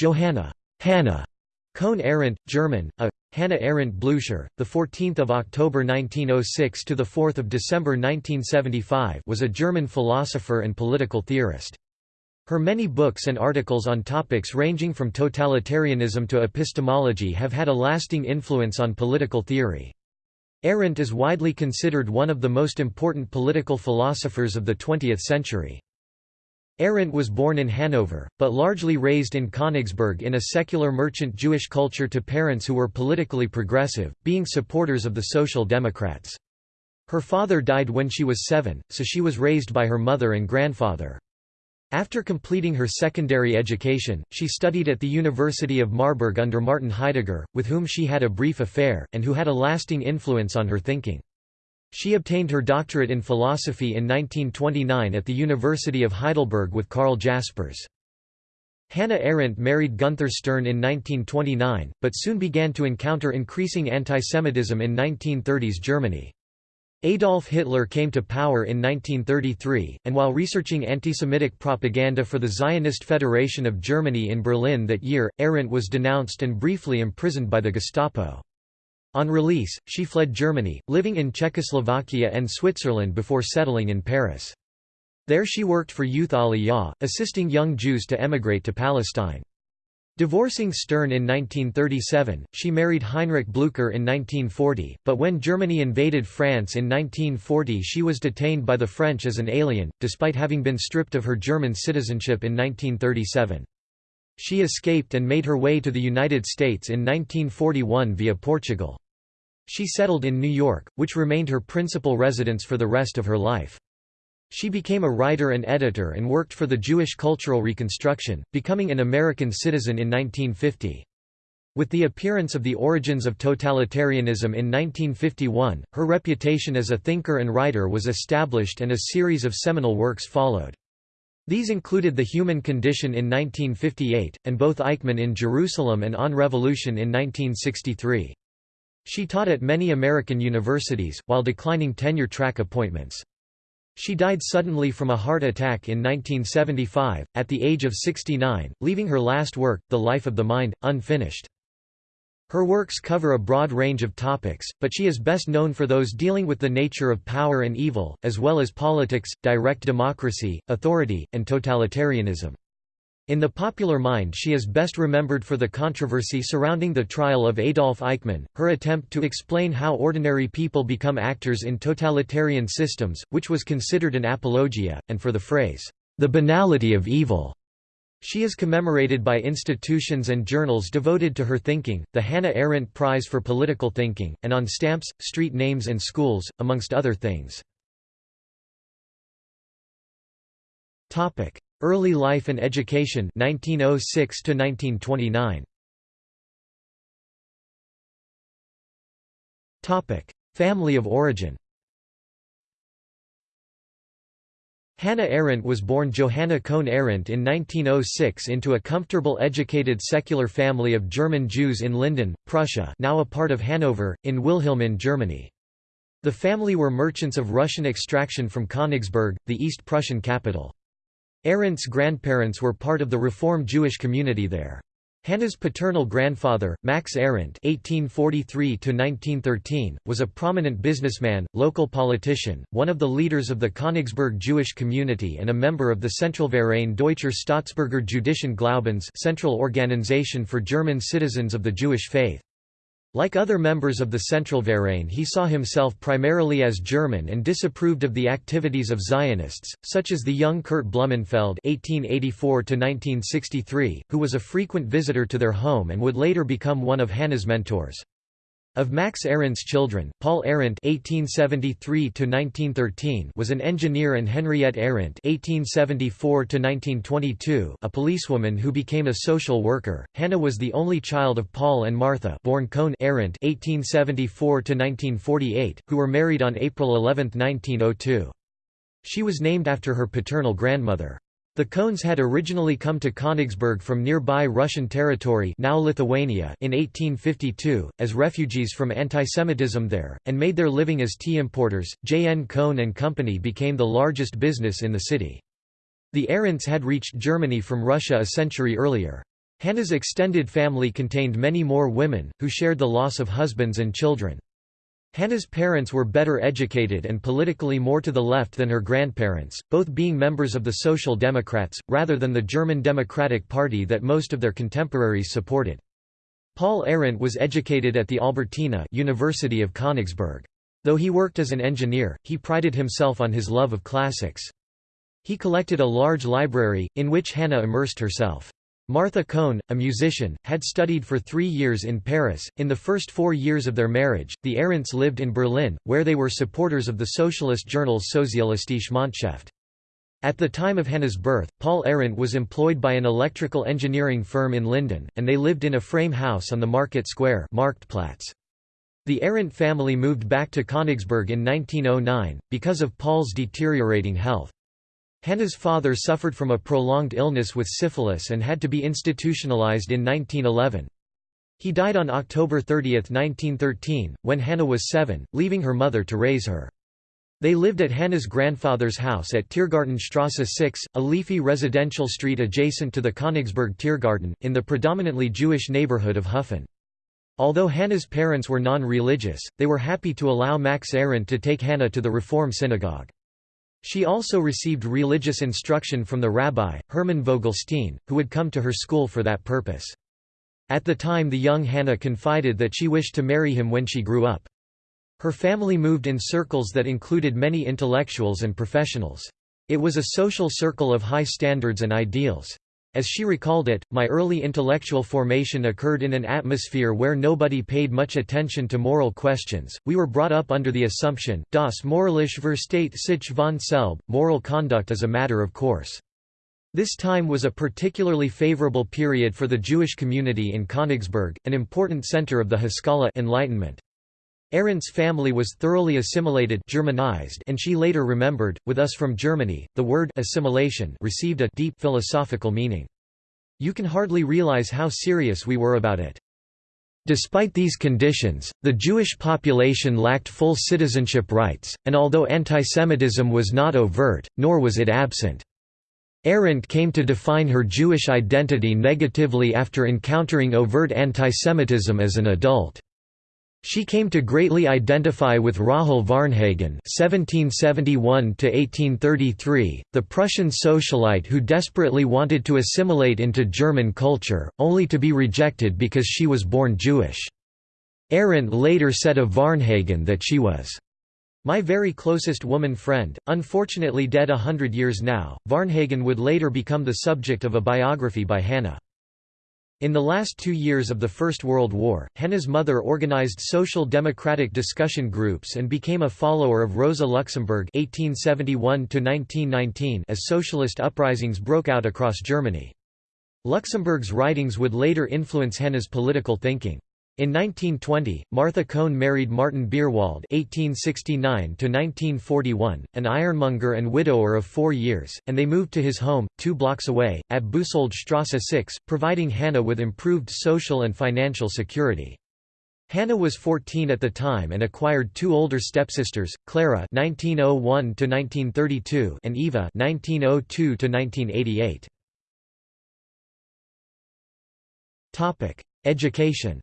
Johanna Hannah Cohn Arendt, German, a Hannah Arendt Blücher, the 14th of October 1906 to the 4th of December 1975, was a German philosopher and political theorist. Her many books and articles on topics ranging from totalitarianism to epistemology have had a lasting influence on political theory. Arendt is widely considered one of the most important political philosophers of the 20th century. Arendt was born in Hanover, but largely raised in Königsberg in a secular merchant Jewish culture to parents who were politically progressive, being supporters of the Social Democrats. Her father died when she was seven, so she was raised by her mother and grandfather. After completing her secondary education, she studied at the University of Marburg under Martin Heidegger, with whom she had a brief affair, and who had a lasting influence on her thinking. She obtained her doctorate in philosophy in 1929 at the University of Heidelberg with Karl Jaspers. Hannah Arendt married Gunther Stern in 1929, but soon began to encounter increasing antisemitism in 1930s Germany. Adolf Hitler came to power in 1933, and while researching anti-Semitic propaganda for the Zionist Federation of Germany in Berlin that year, Arendt was denounced and briefly imprisoned by the Gestapo. On release, she fled Germany, living in Czechoslovakia and Switzerland before settling in Paris. There she worked for Youth Aliyah, assisting young Jews to emigrate to Palestine. Divorcing Stern in 1937, she married Heinrich Blücher in 1940, but when Germany invaded France in 1940 she was detained by the French as an alien, despite having been stripped of her German citizenship in 1937. She escaped and made her way to the United States in 1941 via Portugal. She settled in New York, which remained her principal residence for the rest of her life. She became a writer and editor and worked for the Jewish Cultural Reconstruction, becoming an American citizen in 1950. With the appearance of the origins of totalitarianism in 1951, her reputation as a thinker and writer was established and a series of seminal works followed. These included The Human Condition in 1958, and both Eichmann in Jerusalem and On Revolution in 1963. She taught at many American universities, while declining tenure-track appointments. She died suddenly from a heart attack in 1975, at the age of 69, leaving her last work, The Life of the Mind, unfinished. Her works cover a broad range of topics, but she is best known for those dealing with the nature of power and evil, as well as politics, direct democracy, authority, and totalitarianism. In the popular mind she is best remembered for the controversy surrounding the trial of Adolf Eichmann, her attempt to explain how ordinary people become actors in totalitarian systems, which was considered an apologia, and for the phrase, "...the banality of evil." She is commemorated by institutions and journals devoted to her thinking, the Hannah Arendt Prize for Political Thinking, and on stamps, street names and schools, amongst other things. Early life and education 1906 to 1929. Family of origin Hannah Arendt was born Johanna Cohn Arendt in 1906 into a comfortable educated secular family of German Jews in Linden, Prussia now a part of Hanover, in Wilhelmine, Germany. The family were merchants of Russian extraction from Königsberg, the East Prussian capital. Arendt's grandparents were part of the Reform Jewish community there. Hannah's paternal grandfather, Max Arendt (1843–1913), was a prominent businessman, local politician, one of the leaders of the Königsberg Jewish community, and a member of the Zentralverein Deutscher Staatsbürger Jüdischen Glaubens, Central Organization for German Citizens of the Jewish Faith. Like other members of the Zentralverein he saw himself primarily as German and disapproved of the activities of Zionists, such as the young Kurt Blumenfeld (1884–1963), who was a frequent visitor to their home and would later become one of Hannah's mentors. Of Max Arendt's children, Paul Arendt (1873–1913) was an engineer, and Henriette Arendt (1874–1922), a policewoman who became a social worker. Hannah was the only child of Paul and Martha, born Cohn Arendt (1874–1948), who were married on April 11, 1902. She was named after her paternal grandmother. The Cohns had originally come to Königsberg from nearby Russian territory now Lithuania in 1852, as refugees from antisemitism there, and made their living as tea importers. J. N. Cohn and Company became the largest business in the city. The Arendts had reached Germany from Russia a century earlier. Hannah's extended family contained many more women, who shared the loss of husbands and children. Hannah's parents were better educated and politically more to the left than her grandparents, both being members of the Social Democrats, rather than the German Democratic Party that most of their contemporaries supported. Paul Arendt was educated at the Albertina University of Königsberg. Though he worked as an engineer, he prided himself on his love of classics. He collected a large library, in which Hannah immersed herself. Martha Cohn, a musician, had studied for three years in Paris. In the first four years of their marriage, the Arendts lived in Berlin, where they were supporters of the socialist journal Sozialistische Monatshefte. At the time of Hannah's birth, Paul Arendt was employed by an electrical engineering firm in Linden, and they lived in a frame house on the Market Square Marktplatz. The Arendt family moved back to Königsberg in 1909, because of Paul's deteriorating health. Hannah's father suffered from a prolonged illness with syphilis and had to be institutionalized in 1911. He died on October 30, 1913, when Hannah was seven, leaving her mother to raise her. They lived at Hannah's grandfather's house at Tiergartenstrasse 6, a leafy residential street adjacent to the Königsberg Tiergarten, in the predominantly Jewish neighborhood of Hufen. Although Hannah's parents were non-religious, they were happy to allow Max Arendt to take Hannah to the Reform synagogue. She also received religious instruction from the rabbi, Hermann Vogelstein, who would come to her school for that purpose. At the time the young Hannah confided that she wished to marry him when she grew up. Her family moved in circles that included many intellectuals and professionals. It was a social circle of high standards and ideals. As she recalled it, my early intellectual formation occurred in an atmosphere where nobody paid much attention to moral questions. We were brought up under the assumption, das moralische Versteht sich von selb, moral conduct is a matter of course. This time was a particularly favorable period for the Jewish community in Königsberg, an important center of the Haskalah Enlightenment. Arendt's family was thoroughly assimilated Germanized and she later remembered, with us from Germany, the word assimilation received a deep philosophical meaning. You can hardly realize how serious we were about it. Despite these conditions, the Jewish population lacked full citizenship rights, and although antisemitism was not overt, nor was it absent. Arendt came to define her Jewish identity negatively after encountering overt antisemitism as an adult. She came to greatly identify with Rahel Varnhagen (1771–1833), the Prussian socialite who desperately wanted to assimilate into German culture, only to be rejected because she was born Jewish. Arendt later said of Varnhagen that she was my very closest woman friend, unfortunately dead a hundred years now. Varnhagen would later become the subject of a biography by Hannah. In the last two years of the First World War, Hannah's mother organized social democratic discussion groups and became a follower of Rosa Luxemburg (1871–1919) as socialist uprisings broke out across Germany. Luxemburg's writings would later influence Hannah's political thinking. In 1920, Martha Cohn married Martin Beerwald (1869–1941), an ironmonger and widower of four years, and they moved to his home, two blocks away, at Busoldstrasse 6, providing Hannah with improved social and financial security. Hannah was 14 at the time and acquired two older stepsisters, Clara (1901–1932) and Eva (1902–1988). Topic: Education.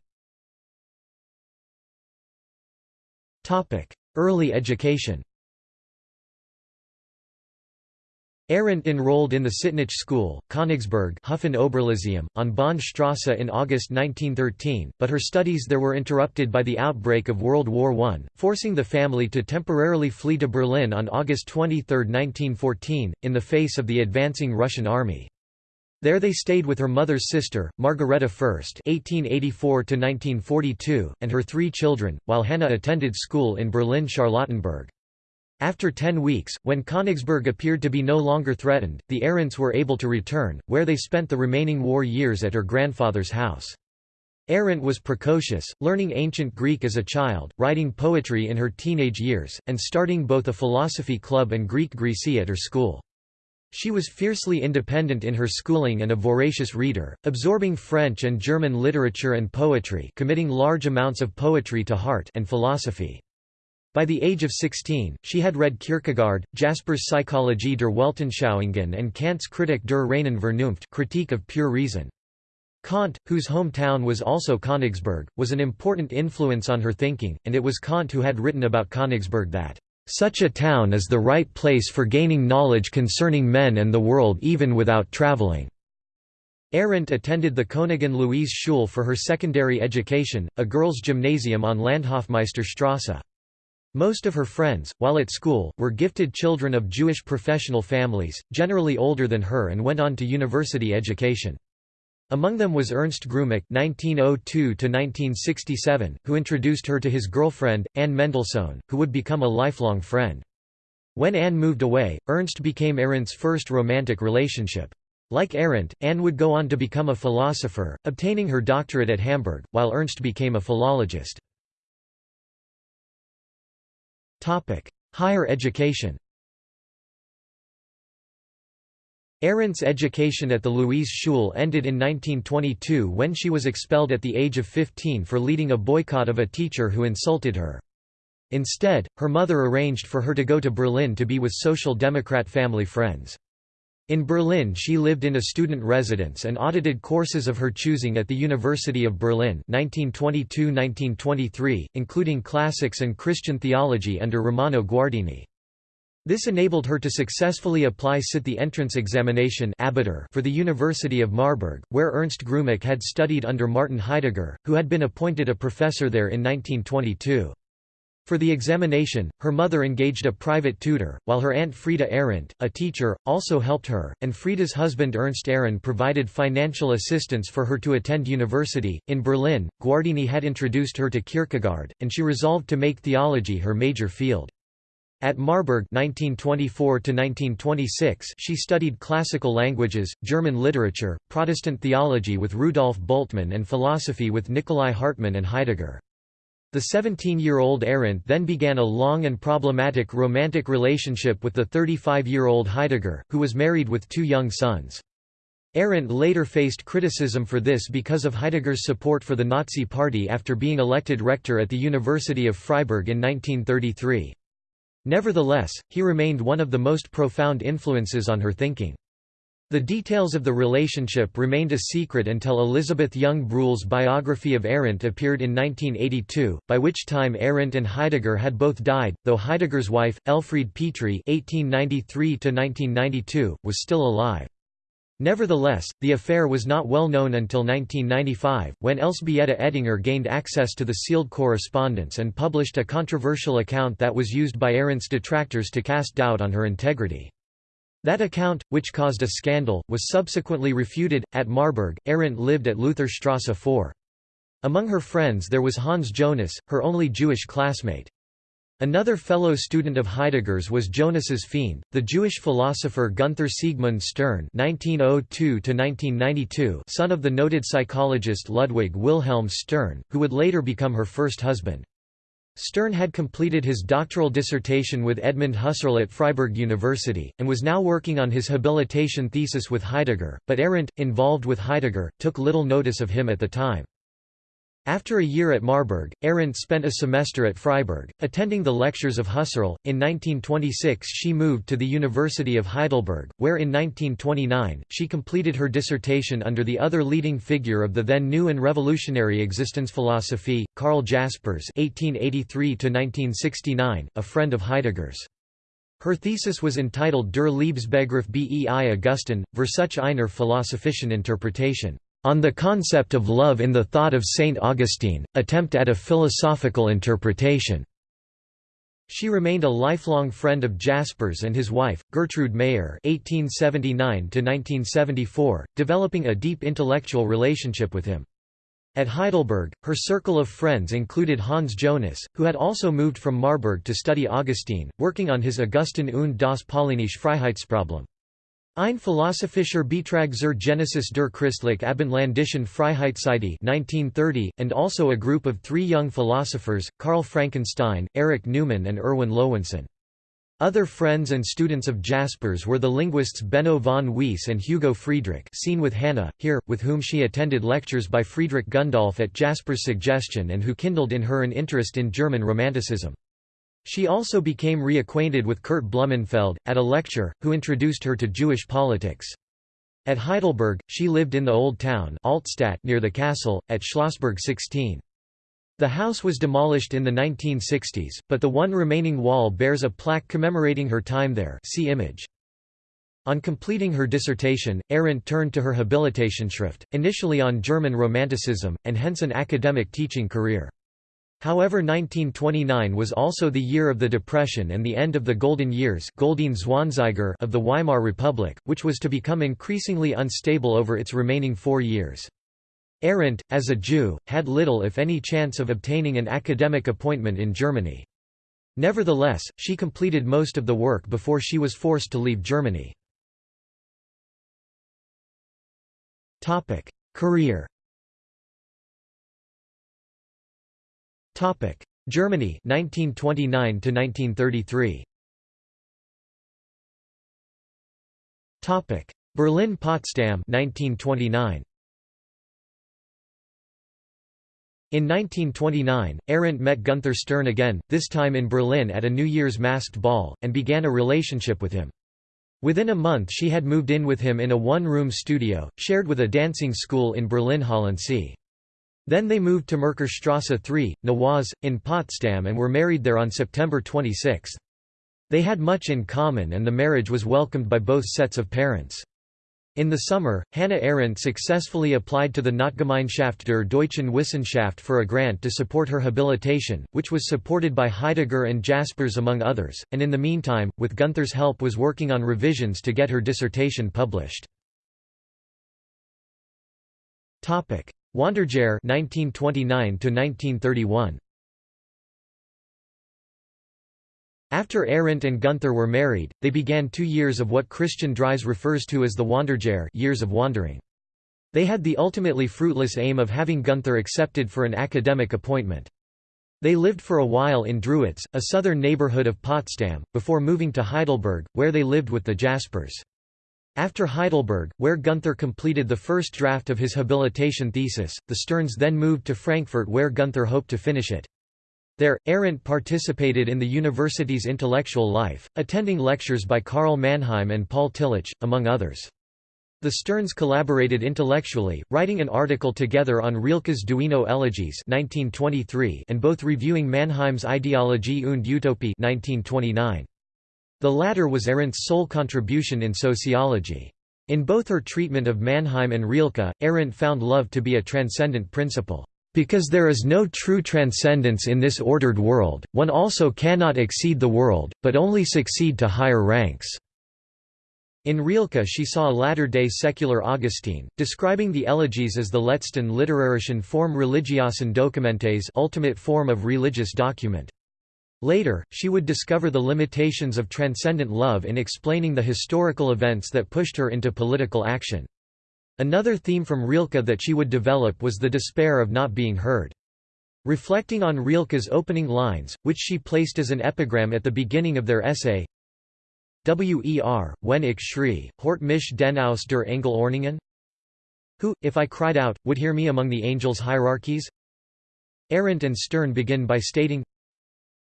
Early education Arendt enrolled in the Sittnich School, Königsberg Oberlyceum, on Bahnstrasse in August 1913, but her studies there were interrupted by the outbreak of World War I, forcing the family to temporarily flee to Berlin on August 23, 1914, in the face of the advancing Russian army. There they stayed with her mother's sister, Margareta Fürst (1884–1942), and her three children, while Hannah attended school in Berlin-Charlottenburg. After ten weeks, when Königsberg appeared to be no longer threatened, the Arendts were able to return, where they spent the remaining war years at her grandfather's house. Arendt was precocious, learning ancient Greek as a child, writing poetry in her teenage years, and starting both a philosophy club and Greek Grécie at her school. She was fiercely independent in her schooling and a voracious reader, absorbing French and German literature and poetry committing large amounts of poetry to heart and philosophy. By the age of 16, she had read Kierkegaard, Jasper's Psychologie der Weltanschauungen and Kant's Kritik der reinen Vernunft critique of pure reason. Kant, whose hometown was also Königsberg, was an important influence on her thinking, and it was Kant who had written about Königsberg that, "...such a town is the right place for gaining knowledge concerning men and the world even without traveling." Arendt attended the Königin Luise Schule for her secondary education, a girls' gymnasium on Landhofmeisterstrasse. Most of her friends, while at school, were gifted children of Jewish professional families, generally older than her and went on to university education. Among them was Ernst Grumach (1902–1967), who introduced her to his girlfriend Anne Mendelssohn, who would become a lifelong friend. When Anne moved away, Ernst became Arendt's first romantic relationship. Like Arendt, Anne would go on to become a philosopher, obtaining her doctorate at Hamburg, while Ernst became a philologist. Higher education Arendt's education at the Luise Schule ended in 1922 when she was expelled at the age of 15 for leading a boycott of a teacher who insulted her. Instead, her mother arranged for her to go to Berlin to be with Social Democrat family friends. In Berlin she lived in a student residence and audited courses of her choosing at the University of Berlin 1922–1923, including classics and Christian theology under Romano Guardini. This enabled her to successfully apply sit the entrance examination for the University of Marburg, where Ernst Grumach had studied under Martin Heidegger, who had been appointed a professor there in 1922. For the examination, her mother engaged a private tutor, while her aunt Frieda Arendt, a teacher, also helped her, and Frieda's husband Ernst Arendt provided financial assistance for her to attend university. In Berlin, Guardini had introduced her to Kierkegaard, and she resolved to make theology her major field. At Marburg 1924 she studied classical languages, German literature, Protestant theology with Rudolf Bultmann and philosophy with Nikolai Hartmann and Heidegger. The 17-year-old Arendt then began a long and problematic romantic relationship with the 35-year-old Heidegger, who was married with two young sons. Arendt later faced criticism for this because of Heidegger's support for the Nazi Party after being elected rector at the University of Freiburg in 1933. Nevertheless, he remained one of the most profound influences on her thinking. The details of the relationship remained a secret until Elisabeth Young-Bruehl's biography of Arendt appeared in 1982, by which time Arendt and Heidegger had both died, though Heidegger's wife, Elfriede Petri (1893–1992), was still alive. Nevertheless, the affair was not well known until 1995, when Elżbieta Ettinger gained access to the sealed correspondence and published a controversial account that was used by Arendt's detractors to cast doubt on her integrity. That account, which caused a scandal, was subsequently refuted. At Marburg, Arendt lived at Lutherstrasse 4. Among her friends there was Hans Jonas, her only Jewish classmate. Another fellow student of Heidegger's was Jonas's fiend, the Jewish philosopher Gunther Siegmund Stern (1902–1992), son of the noted psychologist Ludwig Wilhelm Stern, who would later become her first husband. Stern had completed his doctoral dissertation with Edmund Husserl at Freiburg University, and was now working on his habilitation thesis with Heidegger, but Arendt, involved with Heidegger, took little notice of him at the time. After a year at Marburg, Arendt spent a semester at Freiburg, attending the lectures of Husserl. In 1926 she moved to the University of Heidelberg, where in 1929, she completed her dissertation under the other leading figure of the then new and revolutionary Existenzphilosophie, Karl Jaspers (1883–1969), a friend of Heidegger's. Her thesis was entitled Der Liebesbegriff bei Augustin, Versuch einer philosophischen Interpretation. On the Concept of Love in the Thought of Saint Augustine, Attempt at a Philosophical Interpretation. She remained a lifelong friend of Jaspers and his wife, Gertrude Meyer (1879–1974), developing a deep intellectual relationship with him. At Heidelberg, her circle of friends included Hans Jonas, who had also moved from Marburg to study Augustine, working on his Augustin und das Paulinische Freiheitsproblem. Ein philosophischer Beitrag zur Genesis der christlich abendländischen Freiheitsidee 1930, and also a group of three young philosophers, Karl Frankenstein, Erich Neumann and Erwin Lowensohn. Other friends and students of Jaspers were the linguists Benno von Wiese and Hugo Friedrich seen with Hannah, here, with whom she attended lectures by Friedrich Gundolf at Jaspers' suggestion and who kindled in her an interest in German Romanticism. She also became reacquainted with Kurt Blumenfeld, at a lecture, who introduced her to Jewish politics. At Heidelberg, she lived in the Old Town Altstadt near the castle, at Schlossberg 16. The house was demolished in the 1960s, but the one remaining wall bears a plaque commemorating her time there see image. On completing her dissertation, Arendt turned to her Habilitationsschrift, initially on German Romanticism, and hence an academic teaching career. However 1929 was also the year of the Depression and the end of the Golden Years of the Weimar Republic, which was to become increasingly unstable over its remaining four years. Arendt, as a Jew, had little if any chance of obtaining an academic appointment in Germany. Nevertheless, she completed most of the work before she was forced to leave Germany. Career Topic: Germany 1929 to 1933. Topic: Berlin Potsdam 1929. In 1929, Arendt met Gunther Stern again, this time in Berlin at a New Year's masked ball, and began a relationship with him. Within a month she had moved in with him in a one-room studio, shared with a dancing school in Berlin-Halensee. Then they moved to Merkurstrasse 3, Nowawes, in Potsdam and were married there on September 26. They had much in common and the marriage was welcomed by both sets of parents. In the summer, Hannah Arendt successfully applied to the Notgemeinschaft der Deutschen Wissenschaft for a grant to support her habilitation, which was supported by Heidegger and Jaspers among others, and in the meantime, with Gunther's help was working on revisions to get her dissertation published. Wanderjahr 1929 1931 After Arendt and Gunther were married, they began two years of what Christian Dries refers to as the Wanderjahr years of wandering. They had the ultimately fruitless aim of having Gunther accepted for an academic appointment. They lived for a while in Drewitz, a southern neighborhood of Potsdam, before moving to Heidelberg, where they lived with the Jaspers. After Heidelberg, where Gunther completed the first draft of his habilitation thesis, the Sterns then moved to Frankfurt where Gunther hoped to finish it. There, Arendt participated in the university's intellectual life, attending lectures by Karl Mannheim and Paul Tillich, among others. The Sterns collaborated intellectually, writing an article together on Rilke's Duino Elegies 1923 and both reviewing Mannheim's Ideologie und Utopie 1929. The latter was Arendt's sole contribution in sociology. In both her treatment of Mannheim and Rilke, Arendt found love to be a transcendent principle. Because there is no true transcendence in this ordered world, one also cannot exceed the world, but only succeed to higher ranks. In Rilke she saw a latter-day secular Augustine, describing the elegies as the letzten literarischen Form religiosen Dokumentes ultimate form of religious document. Later, she would discover the limitations of transcendent love in explaining the historical events that pushed her into political action. Another theme from Rilke that she would develop was the despair of not being heard. Reflecting on Rilke's opening lines, which she placed as an epigram at the beginning of their essay, Wer, wenn ich schrie, hort mich den aus der Engelordnungen? Who, if I cried out, would hear me among the angels' hierarchies? Arendt and Stern begin by stating,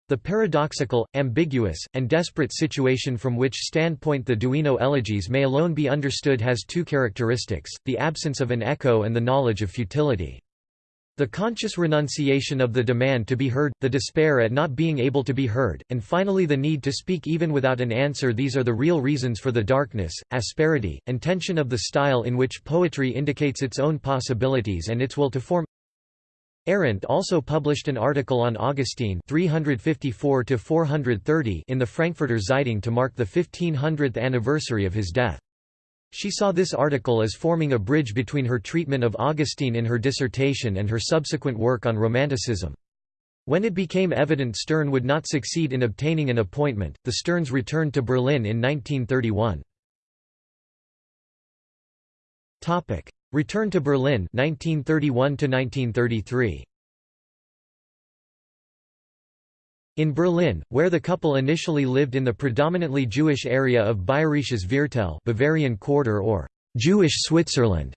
the paradoxical, ambiguous, and desperate situation from which standpoint the Duino elegies may alone be understood has two characteristics, the absence of an echo and the knowledge of futility. The conscious renunciation of the demand to be heard, the despair at not being able to be heard, and finally the need to speak even without an answer these are the real reasons for the darkness, asperity, and tension of the style in which poetry indicates its own possibilities and its will to form Arendt also published an article on Augustine 354 in the Frankfurter Zeitung to mark the 1500th anniversary of his death. She saw this article as forming a bridge between her treatment of Augustine in her dissertation and her subsequent work on Romanticism. When it became evident Stern would not succeed in obtaining an appointment, the Sterns returned to Berlin in 1931. Return to Berlin 1931 1933. In Berlin, where the couple initially lived in the predominantly Jewish area of Bayerisches Viertel Bavarian Quarter or Jewish Switzerland,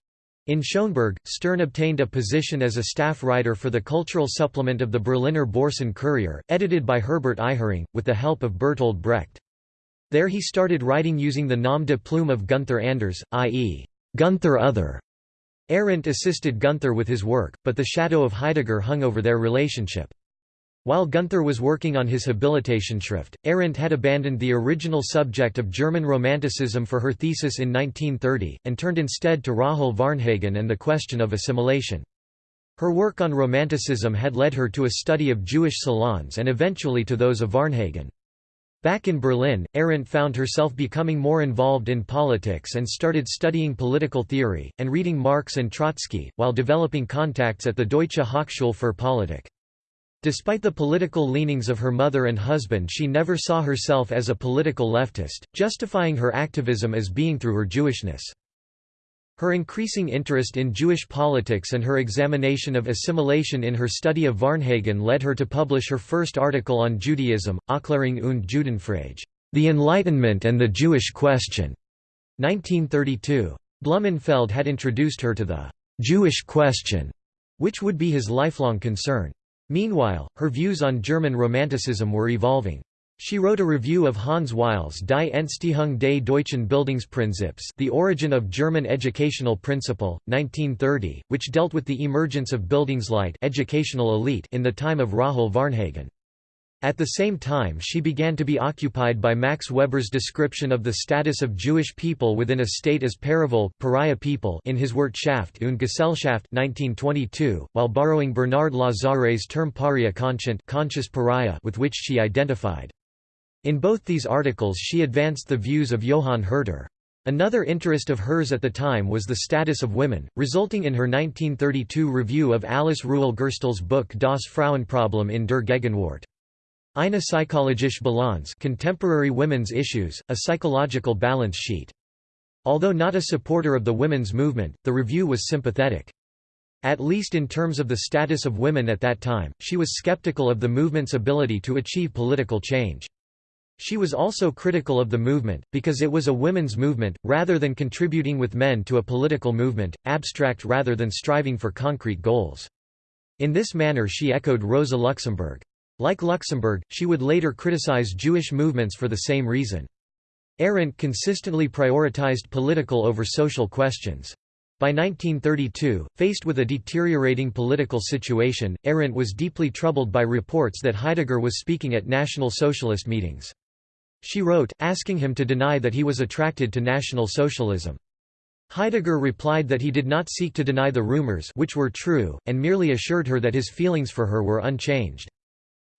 in Schöneberg, Stern obtained a position as a staff writer for the cultural supplement of the Berliner Borsen Kurier, edited by Herbert Ihering, with the help of Bertolt Brecht. There he started writing using the nom de plume of Gunther Anders, i.e. Gunther Other. Arendt assisted Gunther with his work, but the shadow of Heidegger hung over their relationship. While Gunther was working on his Habilitationsschrift, Arendt had abandoned the original subject of German Romanticism for her thesis in 1930, and turned instead to Rahel Varnhagen and the question of assimilation. Her work on Romanticism had led her to a study of Jewish salons and eventually to those of Varnhagen. Back in Berlin, Arendt found herself becoming more involved in politics and started studying political theory, and reading Marx and Trotsky, while developing contacts at the Deutsche Hochschule für Politik. Despite the political leanings of her mother and husband she never saw herself as a political leftist, justifying her activism as being through her Jewishness. Her increasing interest in Jewish politics and her examination of assimilation in her study of Varnhagen led her to publish her first article on Judaism, Aufklärung und Judenfrage, The Enlightenment and the Jewish Question, 1932. Blumenfeld had introduced her to the Jewish question, which would be his lifelong concern. Meanwhile, her views on German Romanticism were evolving. She wrote a review of Hans Weil's Die Entstehung des deutschen Bildungsprinzips The Origin of German Educational Principle, 1930, which dealt with the emergence of Bildungsleute educational elite in the time of Rahel Varnhagen. At the same time she began to be occupied by Max Weber's description of the status of Jewish people within a state as Pariavolk pariah people in his Wirtschaft und Gesellschaft 1922, while borrowing Bernard Lazare's term paria conscient conscious pariah with which she identified. In both these articles she advanced the views of Johann Herder. Another interest of hers at the time was the status of women, resulting in her 1932 review of Alice Rühle Gerstel's book Das Frauenproblem in der Gegenwart. Eine psychologische Balance Contemporary Women's Issues, a psychological balance sheet. Although not a supporter of the women's movement, the review was sympathetic. At least in terms of the status of women at that time, she was skeptical of the movement's ability to achieve political change. She was also critical of the movement, because it was a women's movement, rather than contributing with men to a political movement, abstract rather than striving for concrete goals. In this manner she echoed Rosa Luxemburg. Like Luxemburg, she would later criticize Jewish movements for the same reason. Arendt consistently prioritized political over social questions. By 1932, faced with a deteriorating political situation, Arendt was deeply troubled by reports that Heidegger was speaking at National Socialist meetings. She wrote, asking him to deny that he was attracted to National Socialism. Heidegger replied that he did not seek to deny the rumors which were true, and merely assured her that his feelings for her were unchanged.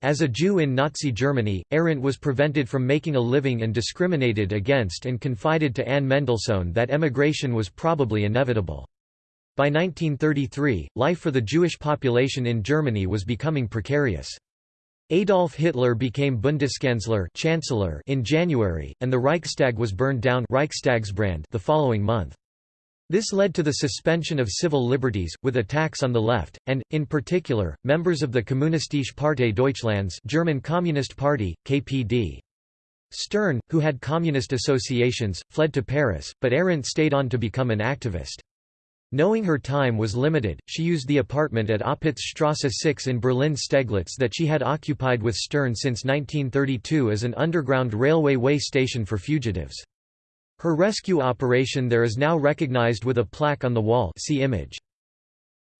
As a Jew in Nazi Germany, Arendt was prevented from making a living and discriminated against and confided to Anne Mendelssohn that emigration was probably inevitable. By 1933, life for the Jewish population in Germany was becoming precarious. Adolf Hitler became Bundeskanzler Chancellor in January, and the Reichstag was burned down Reichstagsbrand the following month. This led to the suspension of civil liberties, with attacks on the left, and, in particular, members of the Kommunistische Partei Deutschlands German Communist Party, KPD. Stern, who had communist associations, fled to Paris, but Arendt stayed on to become an activist. Knowing her time was limited, she used the apartment at Opitzstrasse 6 in Berlin-Steglitz that she had occupied with Stern since 1932 as an underground railway way station for fugitives. Her rescue operation there is now recognized with a plaque on the wall see image.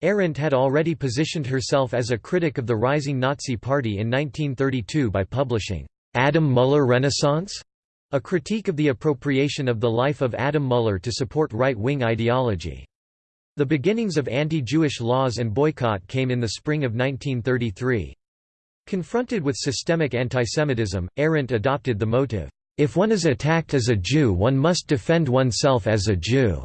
Arendt had already positioned herself as a critic of the rising Nazi Party in 1932 by publishing, "'Adam Müller Renaissance?' a critique of the appropriation of the life of Adam Müller to support right-wing ideology. The beginnings of anti-Jewish laws and boycott came in the spring of 1933. Confronted with systemic antisemitism, Arendt adopted the motive, "...if one is attacked as a Jew one must defend oneself as a Jew.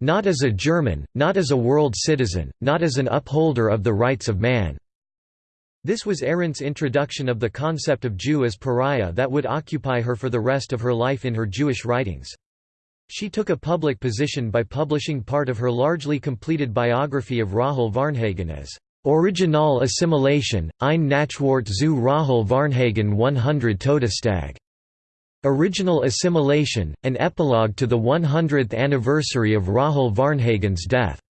Not as a German, not as a world citizen, not as an upholder of the rights of man." This was Arendt's introduction of the concept of Jew as pariah that would occupy her for the rest of her life in her Jewish writings. She took a public position by publishing part of her largely completed biography of Rahel Varnhagen as Original Assimilation, ein Nachwort zu Rahel Varnhagen 100 Todestag. Original Assimilation, an epilogue to the 100th anniversary of Rahel Varnhagen's death.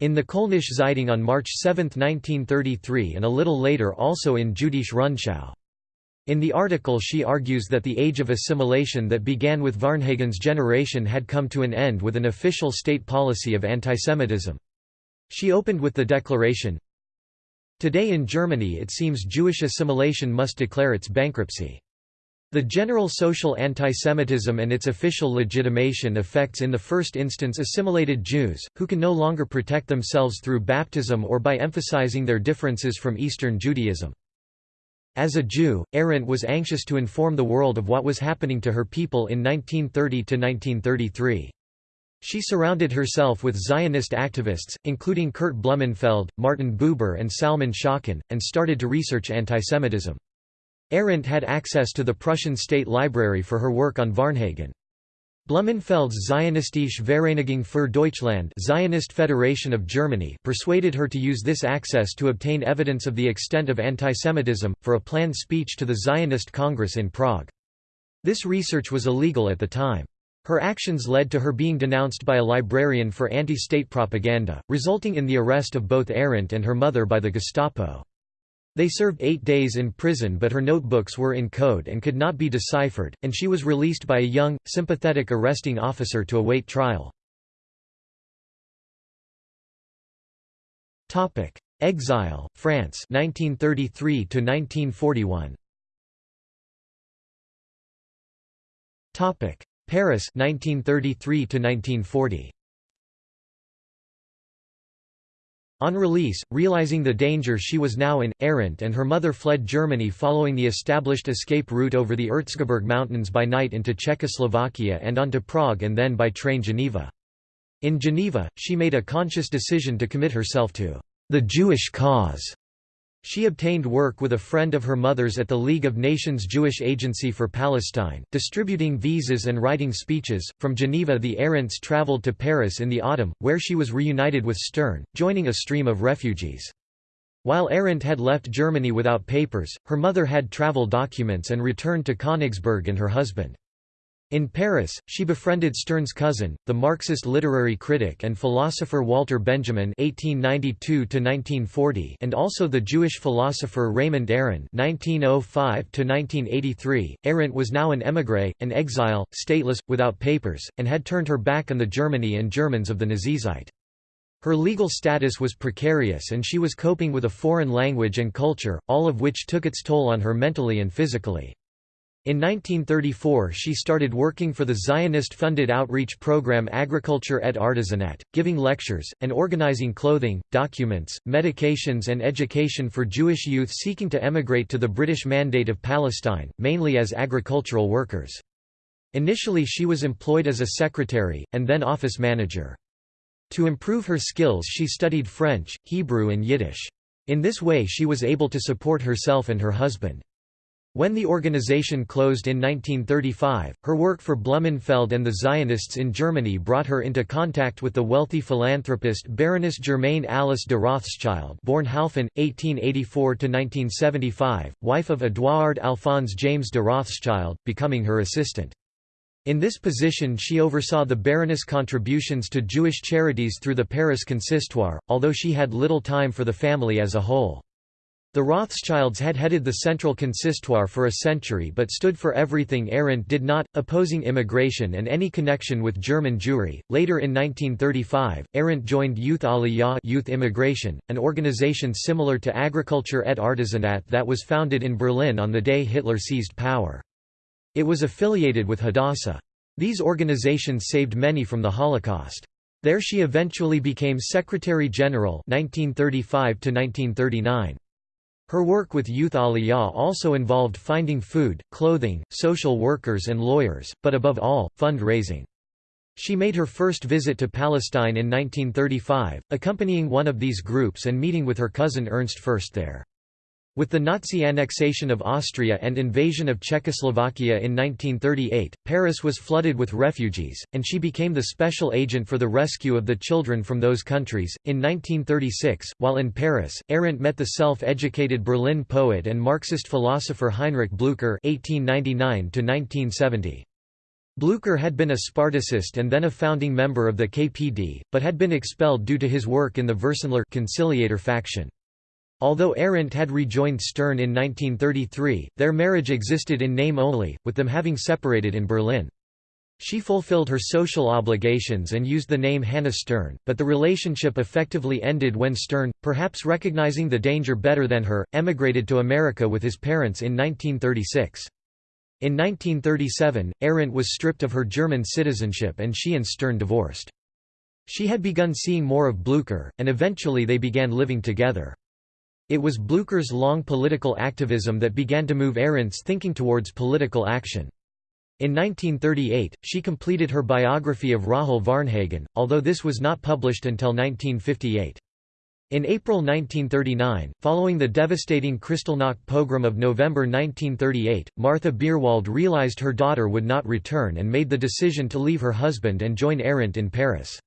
In the Kölnische Zeitung on March 7, 1933 and a little later also in Jüdische Rundschau. In the article she argues that the age of assimilation that began with Varnhagen's generation had come to an end with an official state policy of antisemitism. She opened with the declaration, Today in Germany it seems Jewish assimilation must declare its bankruptcy. The general social antisemitism and its official legitimation affects in the first instance assimilated Jews, who can no longer protect themselves through baptism or by emphasizing their differences from Eastern Judaism. As a Jew, Arendt was anxious to inform the world of what was happening to her people in 1930–1933. She surrounded herself with Zionist activists, including Kurt Blumenfeld, Martin Buber and Salman Schocken, and started to research antisemitism. Arendt had access to the Prussian State Library for her work on Varnhagen. Blumenfeld's Zionistische Vereinigung für Deutschland Zionist Federation of Germany persuaded her to use this access to obtain evidence of the extent of antisemitism, for a planned speech to the Zionist Congress in Prague. This research was illegal at the time. Her actions led to her being denounced by a librarian for anti-state propaganda, resulting in the arrest of both Arendt and her mother by the Gestapo. They served eight days in prison but her notebooks were in code and could not be deciphered, and she was released by a young, sympathetic arresting officer to await trial. Exile, France 1933 1941. Paris 1933 1940. On release, realizing the danger she was now in, Arendt and her mother fled Germany following the established escape route over the Erzgebirge Mountains by night into Czechoslovakia and onto Prague and then by train Geneva. In Geneva, she made a conscious decision to commit herself to the Jewish cause she obtained work with a friend of her mother's at the League of Nations Jewish Agency for Palestine, distributing visas and writing speeches. From Geneva, the Arendts traveled to Paris in the autumn, where she was reunited with Stern, joining a stream of refugees. While Arendt had left Germany without papers, her mother had travel documents and returned to Königsberg and her husband. In Paris, she befriended Stern's cousin, the Marxist literary critic and philosopher Walter Benjamin (1892–1940), and also the Jewish philosopher Raymond Aron (1905–1983). Arendt was now an émigré, an exile, stateless, without papers, and had turned her back on the Germany and Germans of the Nazizeit. Her legal status was precarious and she was coping with a foreign language and culture, all of which took its toll on her mentally and physically. In 1934 she started working for the Zionist-funded outreach program Agriculture et Artisanat, giving lectures, and organizing clothing, documents, medications and education for Jewish youth seeking to emigrate to the British Mandate of Palestine, mainly as agricultural workers. Initially she was employed as a secretary, and then office manager. To improve her skills she studied French, Hebrew and Yiddish. In this way she was able to support herself and her husband. When the organization closed in 1935, her work for Blumenfeld and the Zionists in Germany brought her into contact with the wealthy philanthropist Baroness Germaine Alice de Rothschild born Halphen, 1884–1975, wife of Édouard Alphonse James de Rothschild, becoming her assistant. In this position she oversaw the Baroness' contributions to Jewish charities through the Paris Consistoire, although she had little time for the family as a whole. The Rothschilds had headed the Central Consistoire for a century but stood for everything Arendt did not, opposing immigration and any connection with German Jewry. Later in 1935, Arendt joined Youth Aliyah Youth Immigration, an organization similar to Agriculture et Artisanat that was founded in Berlin on the day Hitler seized power. It was affiliated with Hadassah. These organizations saved many from the Holocaust. There she eventually became Secretary General 1935 -1939. Her work with Youth Aliyah also involved finding food, clothing, social workers and lawyers, but above all, fund-raising. She made her first visit to Palestine in 1935, accompanying one of these groups and meeting with her cousin Ernst Fürst there. With the Nazi annexation of Austria and invasion of Czechoslovakia in 1938, Paris was flooded with refugees, and she became the special agent for the rescue of the children from those countries. In 1936, while in Paris, Arendt met the self-educated Berlin poet and Marxist philosopher Heinrich Blücher (1899–1970). Blücher had been a Spartacist and then a founding member of the KPD, but had been expelled due to his work in the Versöhnler conciliator faction. Although Arendt had rejoined Stern in 1933, their marriage existed in name only, with them having separated in Berlin. She fulfilled her social obligations and used the name Hannah Stern, but the relationship effectively ended when Stern, perhaps recognizing the danger better than her, emigrated to America with his parents in 1936. In 1937, Arendt was stripped of her German citizenship and she and Stern divorced. She had begun seeing more of Blücher, and eventually they began living together. It was Blücher's long political activism that began to move Arendt's thinking towards political action. In 1938, she completed her biography of Rahel Varnhagen, although this was not published until 1958. In April 1939, following the devastating Kristallnacht pogrom of November 1938, Martha Beerwald realized her daughter would not return and made the decision to leave her husband and join Arendt in Paris.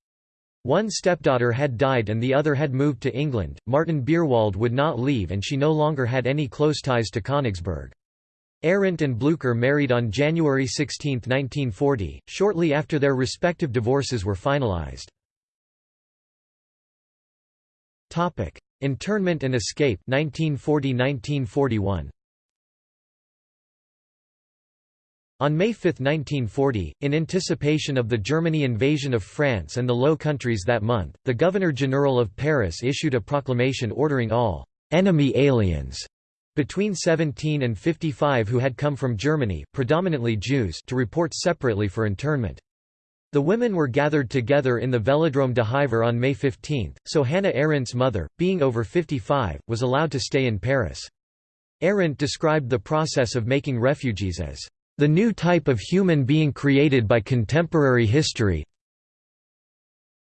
One stepdaughter had died and the other had moved to England. Martin Beerwald would not leave and she no longer had any close ties to Königsberg. Arendt and Blücher married on January 16, 1940, shortly after their respective divorces were finalized. Internment and escape 1940–1941 On May 5, 1940, in anticipation of the Germany invasion of France and the Low Countries that month, the Governor-General of Paris issued a proclamation ordering all «enemy aliens» Between 17 and 55 who had come from Germany, predominantly Jews to report separately for internment. The women were gathered together in the Velodrome de Hiver on May 15, so Hannah Arendt's mother, being over 55, was allowed to stay in Paris. Arendt described the process of making refugees as the new type of human being created by contemporary history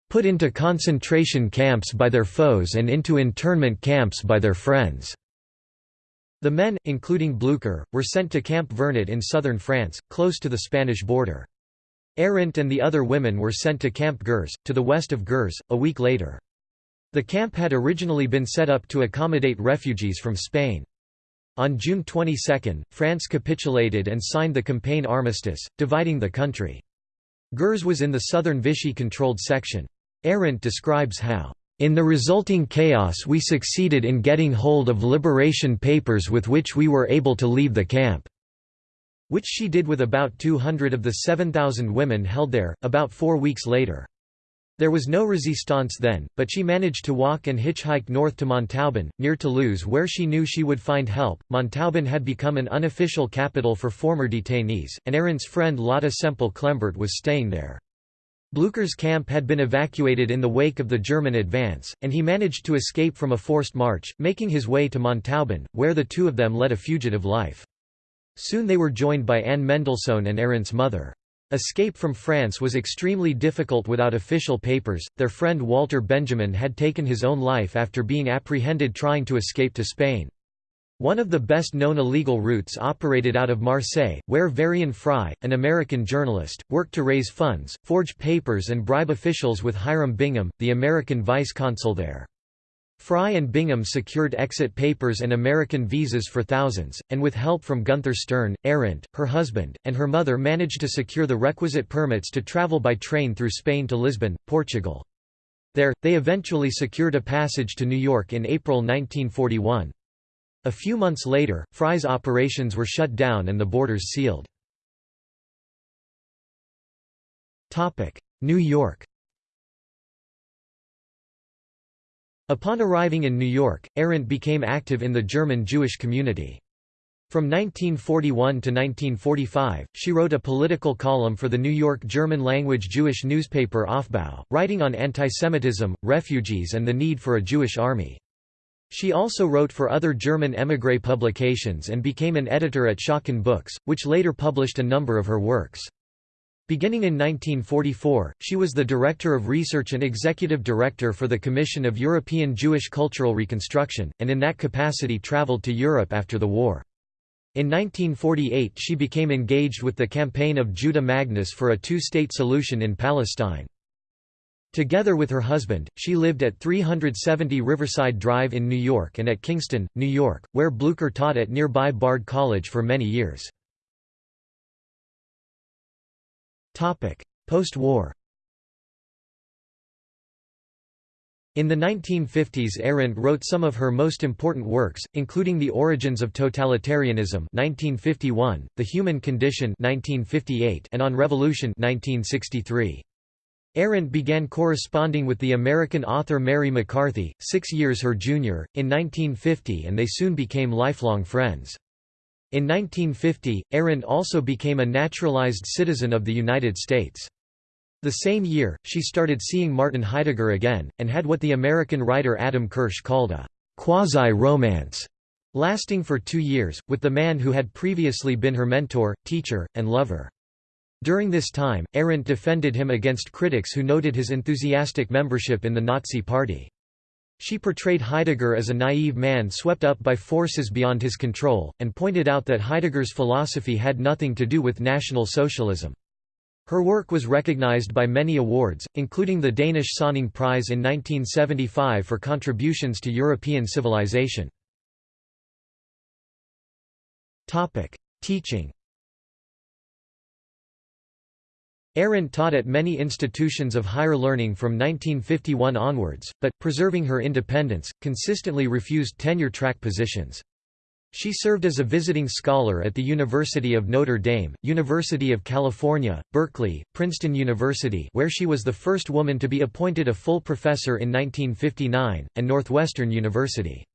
put into concentration camps by their foes and into internment camps by their friends. The men, including Blücher, were sent to Camp Vernet in southern France, close to the Spanish border. Arendt and the other women were sent to Camp Gurs, to the west of Gurs, a week later. The camp had originally been set up to accommodate refugees from Spain. On June 22, France capitulated and signed the Compiègne Armistice, dividing the country. Gurs was in the southern Vichy-controlled section. Arendt describes how in the resulting chaos we succeeded in getting hold of liberation papers with which we were able to leave the camp." Which she did with about 200 of the 7,000 women held there, about four weeks later. There was no resistance then, but she managed to walk and hitchhike north to Montauban, near Toulouse where she knew she would find help. Montauban had become an unofficial capital for former detainees, and Arendt's friend Lotte Sempell Klenbort was staying there. Blücher's camp had been evacuated in the wake of the German advance, and he managed to escape from a forced march, making his way to Montauban, where the two of them led a fugitive life. Soon they were joined by Anne Mendelssohn and Arendt's mother. Escape from France was extremely difficult without official papers. Their friend Walter Benjamin had taken his own life after being apprehended trying to escape to Spain. One of the best-known illegal routes operated out of Marseille, where Varian Fry, an American journalist, worked to raise funds, forge papers and bribe officials with Hiram Bingham, the American vice-consul there. Fry and Bingham secured exit papers and American visas for thousands, and with help from Gunther Stern, Arendt, her husband, and her mother managed to secure the requisite permits to travel by train through Spain to Lisbon, Portugal. There, they eventually secured a passage to New York in April 1941. A few months later, Fry's operations were shut down and the borders sealed. New York Upon arriving in New York, Arendt became active in the German Jewish community. From 1941 to 1945, she wrote a political column for the New York German-language Jewish newspaper Aufbau, writing on antisemitism, refugees and the need for a Jewish army. She also wrote for other German émigré publications and became an editor at Schocken Books, which later published a number of her works. Beginning in 1944, she was the Director of Research and Executive Director for the Commission of European Jewish Cultural Reconstruction, and in that capacity travelled to Europe after the war. In 1948 she became engaged with the campaign of Judah Magnes for a two-state solution in Palestine. Together with her husband, she lived at 370 Riverside Drive in New York and at Kingston, New York, where Blücher taught at nearby Bard College for many years. Post-war In the 1950s Arendt wrote some of her most important works, including The Origins of Totalitarianism 1951, The Human Condition 1958, and On Revolution 1963. Arendt began corresponding with the American author Mary McCarthy, six years her junior, in 1950 and they soon became lifelong friends. In 1950, Arendt also became a naturalized citizen of the United States. The same year, she started seeing Martin Heidegger again, and had what the American writer Adam Kirsch called a quasi-romance, lasting for two years, with the man who had previously been her mentor, teacher, and lover. During this time, Arendt defended him against critics who noted his enthusiastic membership in the Nazi Party. She portrayed Heidegger as a naive man swept up by forces beyond his control, and pointed out that Heidegger's philosophy had nothing to do with National Socialism. Her work was recognized by many awards, including the Danish Sonning Prize in 1975 for contributions to European civilization. Teaching Arendt taught at many institutions of higher learning from 1951 onwards, but, preserving her independence, consistently refused tenure-track positions. She served as a visiting scholar at the University of Notre Dame, University of California, Berkeley, Princeton University where she was the first woman to be appointed a full professor in 1959, and Northwestern University.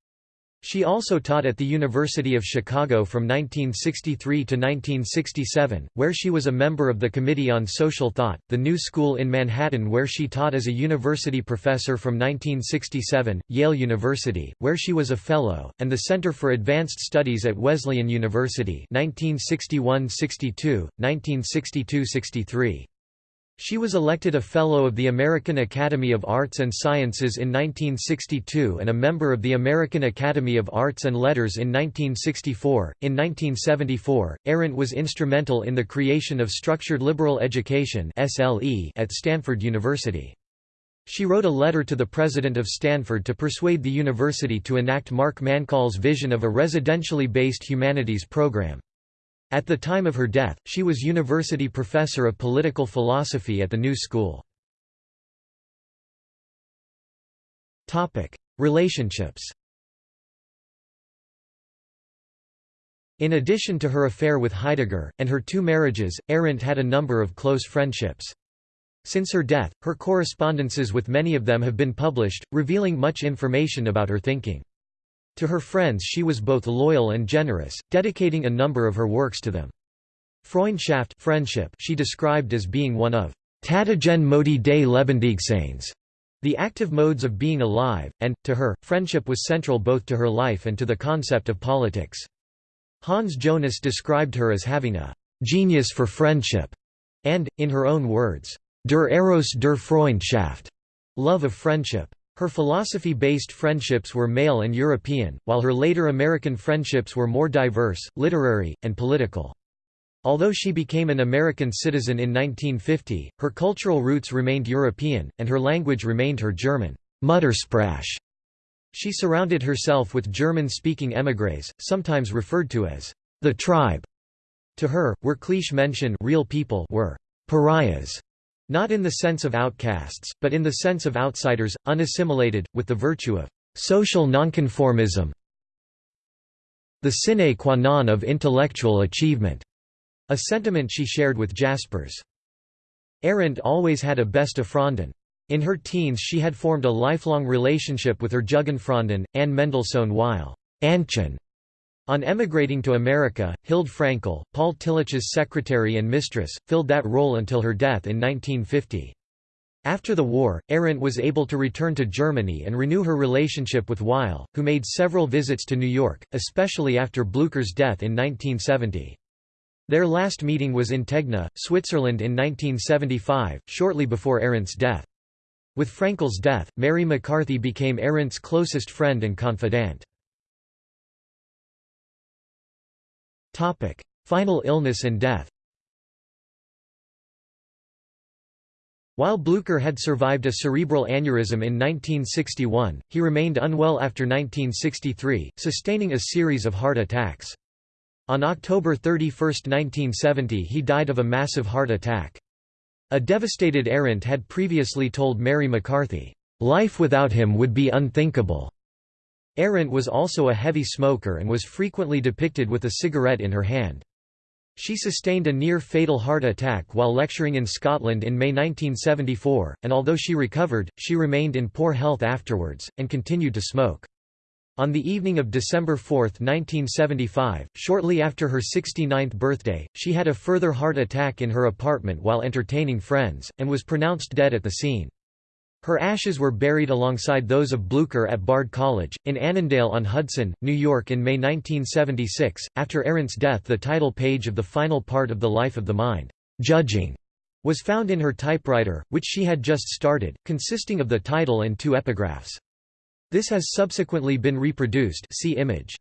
She also taught at the University of Chicago from 1963 to 1967, where she was a member of the Committee on Social Thought, the New School in Manhattan where she taught as a university professor from 1967, Yale University, where she was a Fellow, and the Center for Advanced Studies at Wesleyan University 1961–62, 1962–63. She was elected a Fellow of the American Academy of Arts and Sciences in 1962 and a member of the American Academy of Arts and Letters in 1964. In 1974, Arendt was instrumental in the creation of Structured Liberal Education at Stanford University. She wrote a letter to the president of Stanford to persuade the university to enact Mark Mancall's vision of a residentially based humanities program. At the time of her death, she was university professor of political philosophy at the New School. Relationships In addition to her affair with Heidegger, and her two marriages, Arendt had a number of close friendships. Since her death, her correspondences with many of them have been published, revealing much information about her thinking. To her friends she was both loyal and generous, dedicating a number of her works to them. Freundschaft friendship she described as being one of Tatigen Modi des Lebendigseins, the active modes of being alive, and, to her, friendship was central both to her life and to the concept of politics. Hans Jonas described her as having a «genius for friendship» and, in her own words, «der Eros der Freundschaft» love of friendship. Her philosophy-based friendships were male and European, while her later American friendships were more diverse, literary, and political. Although she became an American citizen in 1950, her cultural roots remained European, and her language remained her German Muttersprache. She surrounded herself with German-speaking émigrés, sometimes referred to as the tribe. To her, wirkliche Menschen real people were pariahs, not in the sense of outcasts, but in the sense of outsiders, unassimilated, with the virtue of social nonconformism the sine qua non of intellectual achievement, a sentiment she shared with Jaspers. Arendt always had a beste Freundin. In her teens she had formed a lifelong relationship with her Jugendfreundin, Anne Mendelssohn Weil Ännchen on emigrating to America, Hild Frankel, Paul Tillich's secretary and mistress, filled that role until her death in 1950. After the war, Arendt was able to return to Germany and renew her relationship with Weil, who made several visits to New York, especially after Blücher's death in 1970. Their last meeting was in Tegna, Switzerland in 1975, shortly before Arendt's death. With Frankel's death, Mary McCarthy became Arendt's closest friend and confidant. Topic: Final illness and death. While Blücher had survived a cerebral aneurysm in 1961, he remained unwell after 1963, sustaining a series of heart attacks. On October 31, 1970 he died of a massive heart attack. A devastated Arendt had previously told Mary McCarthy, "...life without him would be unthinkable." Arendt was also a heavy smoker and was frequently depicted with a cigarette in her hand. She sustained a near-fatal heart attack while lecturing in Scotland in May 1974, and although she recovered, she remained in poor health afterwards, and continued to smoke. On the evening of December 4, 1975, shortly after her 69th birthday, she had a further heart attack in her apartment while entertaining friends, and was pronounced dead at the scene. Her ashes were buried alongside those of Blücher at Bard College, in Annandale-on-Hudson, New York in May 1976. After Arendt's death the title page of the final part of The Life of the Mind, Judging, was found in her typewriter, which she had just started, consisting of the title and two epigraphs. This has subsequently been reproduced see image.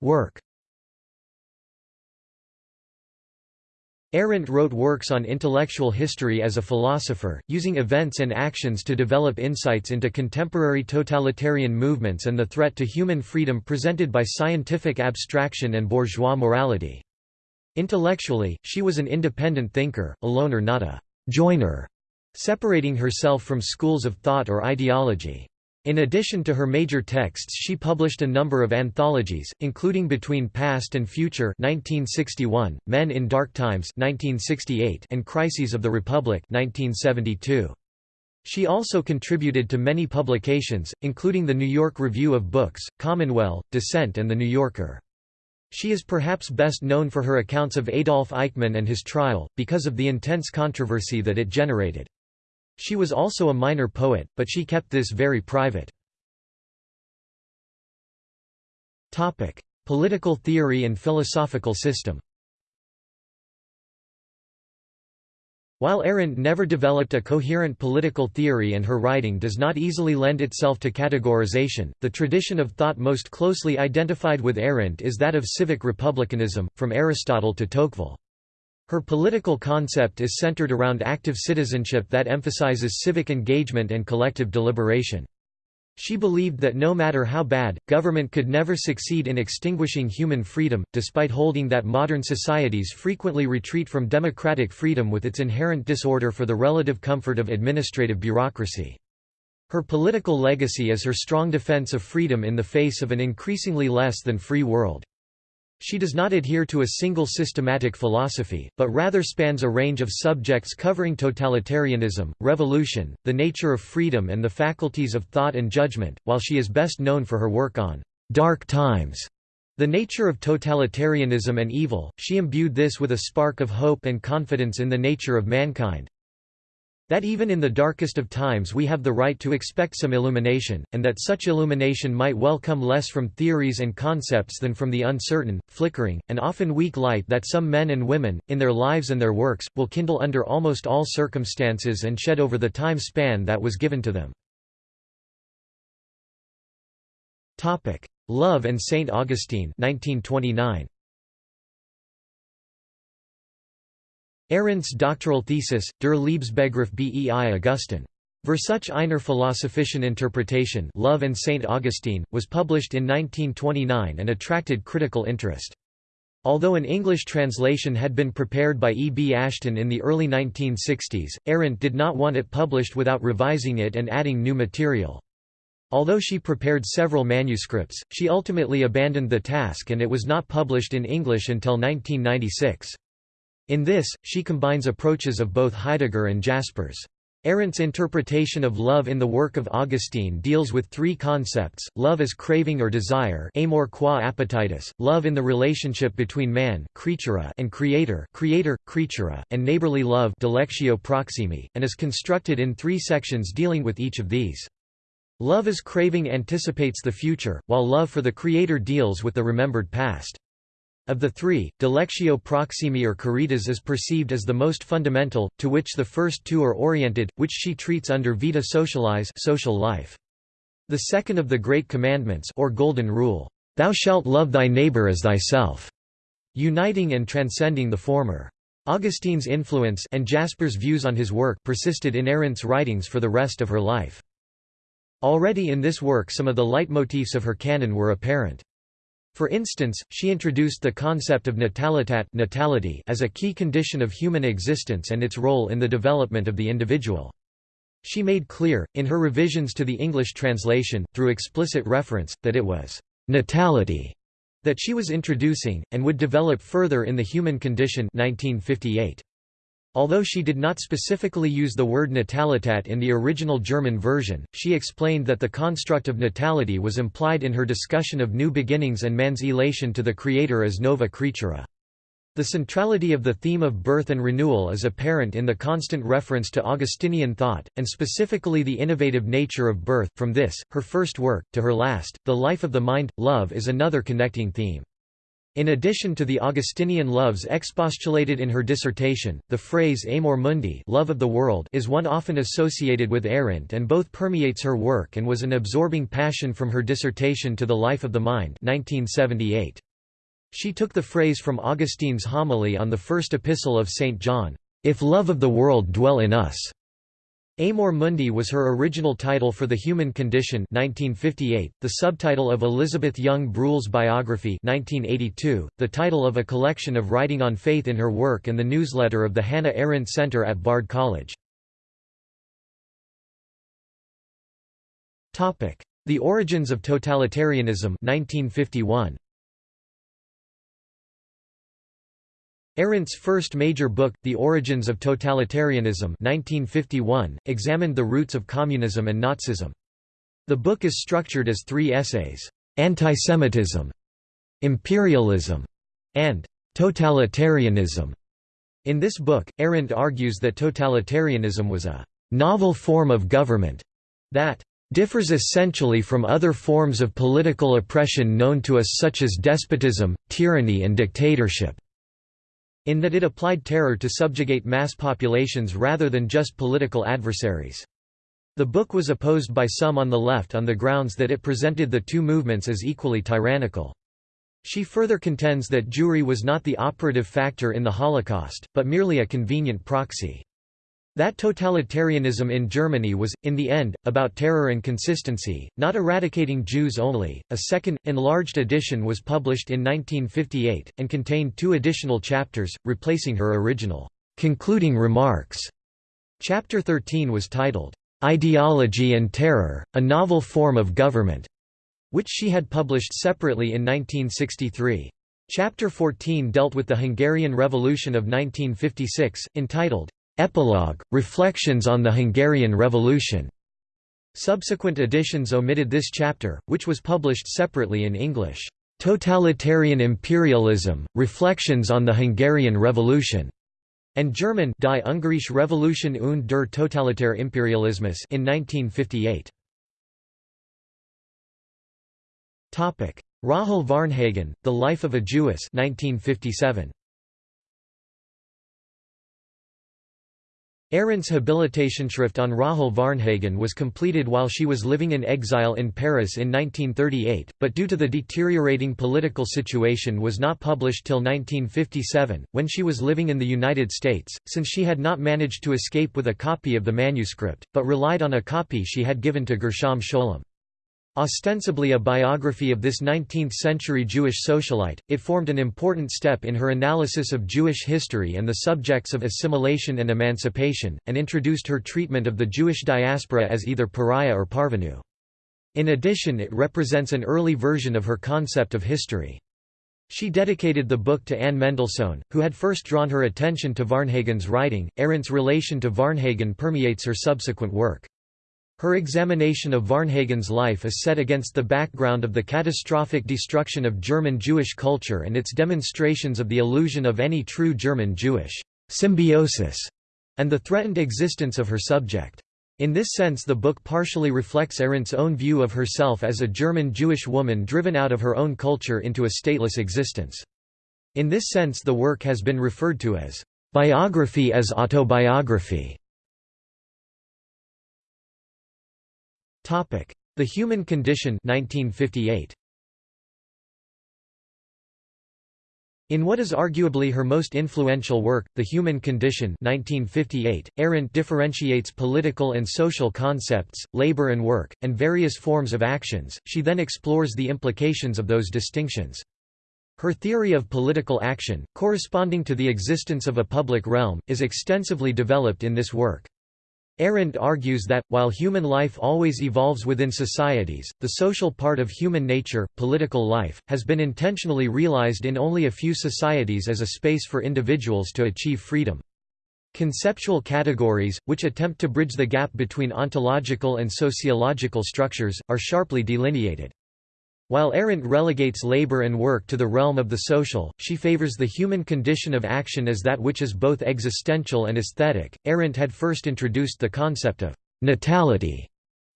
Work Arendt wrote works on intellectual history as a philosopher, using events and actions to develop insights into contemporary totalitarian movements and the threat to human freedom presented by scientific abstraction and bourgeois morality. Intellectually, she was an independent thinker, a loner not a «joiner» separating herself from schools of thought or ideology. In addition to her major texts she published a number of anthologies, including Between Past and Future 1961, Men in Dark Times 1968, and Crises of the Republic 1972. She also contributed to many publications, including the New York Review of Books, Commonweal, Dissent and The New Yorker. She is perhaps best known for her accounts of Adolf Eichmann and his trial, because of the intense controversy that it generated. She was also a minor poet, but she kept this very private. Topic: Political theory and philosophical system While Arendt never developed a coherent political theory and her writing does not easily lend itself to categorization, the tradition of thought most closely identified with Arendt is that of civic republicanism, from Aristotle to Tocqueville. Her political concept is centered around active citizenship that emphasizes civic engagement and collective deliberation. She believed that no matter how bad, government could never succeed in extinguishing human freedom, despite holding that modern societies frequently retreat from democratic freedom with its inherent disorder for the relative comfort of administrative bureaucracy. Her political legacy is her strong defense of freedom in the face of an increasingly less than free world. She does not adhere to a single systematic philosophy, but rather spans a range of subjects covering totalitarianism, revolution, the nature of freedom and the faculties of thought and judgment, while she is best known for her work on «dark times» The nature of totalitarianism and evil, she imbued this with a spark of hope and confidence in the nature of mankind, that even in the darkest of times we have the right to expect some illumination, and that such illumination might well come less from theories and concepts than from the uncertain, flickering, and often weak light that some men and women, in their lives and their works, will kindle under almost all circumstances and shed over the time span that was given to them. Love and St. Augustine 1929. Arendt's doctoral thesis, Der Liebesbegriff bei Augustin. Versuch einer philosophischen Interpretation Love and St. Augustine, was published in 1929 and attracted critical interest. Although an English translation had been prepared by E. B. Ashton in the early 1960s, Arendt did not want it published without revising it and adding new material. Although she prepared several manuscripts, she ultimately abandoned the task and it was not published in English until 1996. In this, she combines approaches of both Heidegger and Jaspers. Arendt's interpretation of love in the work of Augustine deals with three concepts, love as craving or desire amor qua appetitus, love in the relationship between man creatura and creator creator, creatura, and neighborly love dilectio proximi, and is constructed in three sections dealing with each of these. Love as craving anticipates the future, while love for the creator deals with the remembered past. Of the three, dilectio proximi or caritas is perceived as the most fundamental, to which the first two are oriented, which she treats under vita socialis social life. The second of the Great Commandments or Golden Rule, "'Thou shalt love thy neighbor as thyself' uniting and transcending the former. Augustine's influence and Jasper's views on his work persisted in Arendt's writings for the rest of her life. Already in this work some of the leitmotifs of her canon were apparent. For instance, she introduced the concept of natalitat natality as a key condition of human existence and its role in the development of the individual. She made clear, in her revisions to the English translation, through explicit reference, that it was «natality» that she was introducing, and would develop further in The Human Condition 1958. Although she did not specifically use the word natalitat in the original German version, she explained that the construct of natality was implied in her discussion of new beginnings and man's elation to the Creator as nova creatura. The centrality of the theme of birth and renewal is apparent in the constant reference to Augustinian thought, and specifically the innovative nature of birth. From this, her first work, to her last, The Life of the Mind, Love is another connecting theme. In addition to the Augustinian loves expostulated in her dissertation, the phrase amor mundi love of the world is one often associated with Arendt and both permeates her work and was an absorbing passion from her dissertation to the life of the mind 1978. She took the phrase from Augustine's homily on the first epistle of St. John, "'If love of the world dwell in us' Amor Mundi was her original title for The Human Condition 1958, the subtitle of Elisabeth Young-Bruehl's biography 1982, the title of a collection of writing on faith in her work and the newsletter of the Hannah Arendt Center at Bard College. The Origins of Totalitarianism 1951. Arendt's first major book, The Origins of Totalitarianism 1951, examined the roots of communism and Nazism. The book is structured as three essays, "'Antisemitism", "'Imperialism", and "'Totalitarianism". In this book, Arendt argues that totalitarianism was a "'novel form of government' that differs essentially from other forms of political oppression known to us such as despotism, tyranny and dictatorship in that it applied terror to subjugate mass populations rather than just political adversaries. The book was opposed by some on the left on the grounds that it presented the two movements as equally tyrannical. She further contends that Jewry was not the operative factor in the Holocaust, but merely a convenient proxy. That totalitarianism in Germany was, in the end, about terror and consistency, not eradicating Jews only. A second, enlarged edition was published in 1958, and contained two additional chapters, replacing her original concluding remarks. Chapter 13 was titled, Ideology and Terror, a Novel Form of Government, which she had published separately in 1963. Chapter 14 dealt with the Hungarian Revolution of 1956, entitled, Epilogue, Reflections on the Hungarian Revolution. Subsequent editions omitted this chapter, which was published separately in English. Totalitarian Imperialism, Reflections on the Hungarian Revolution, and German Die Ungarische Revolution und der Totalitär Imperialismus in 1958. Rahel Varnhagen, The Life of a Jewess 1957. Arendt's Habilitationsschrift on Rahel Varnhagen was completed while she was living in exile in Paris in 1938, but due to the deteriorating political situation was not published till 1957, when she was living in the United States, since she had not managed to escape with a copy of the manuscript, but relied on a copy she had given to Gershom Scholem. Ostensibly a biography of this 19th-century Jewish socialite, it formed an important step in her analysis of Jewish history and the subjects of assimilation and emancipation, and introduced her treatment of the Jewish diaspora as either pariah or parvenu. In addition it represents an early version of her concept of history. She dedicated the book to Anne Mendelssohn, who had first drawn her attention to Varnhagen's writing. Arendt's relation to Varnhagen permeates her subsequent work. Her examination of Varnhagen's life is set against the background of the catastrophic destruction of German Jewish culture and its demonstrations of the illusion of any true German-Jewish symbiosis, and the threatened existence of her subject. In this sense the book partially reflects Arendt's own view of herself as a German Jewish woman driven out of her own culture into a stateless existence. In this sense the work has been referred to as biography as autobiography. The Human Condition 1958. In what is arguably her most influential work, The Human Condition 1958, Arendt differentiates political and social concepts, labor and work, and various forms of actions, she then explores the implications of those distinctions. Her theory of political action, corresponding to the existence of a public realm, is extensively developed in this work. Arendt argues that, while human life always evolves within societies, the social part of human nature, political life, has been intentionally realized in only a few societies as a space for individuals to achieve freedom. Conceptual categories, which attempt to bridge the gap between ontological and sociological structures, are sharply delineated. While Arendt relegates labor and work to the realm of the social, she favors the human condition of action as that which is both existential and aesthetic. Arendt had first introduced the concept of natality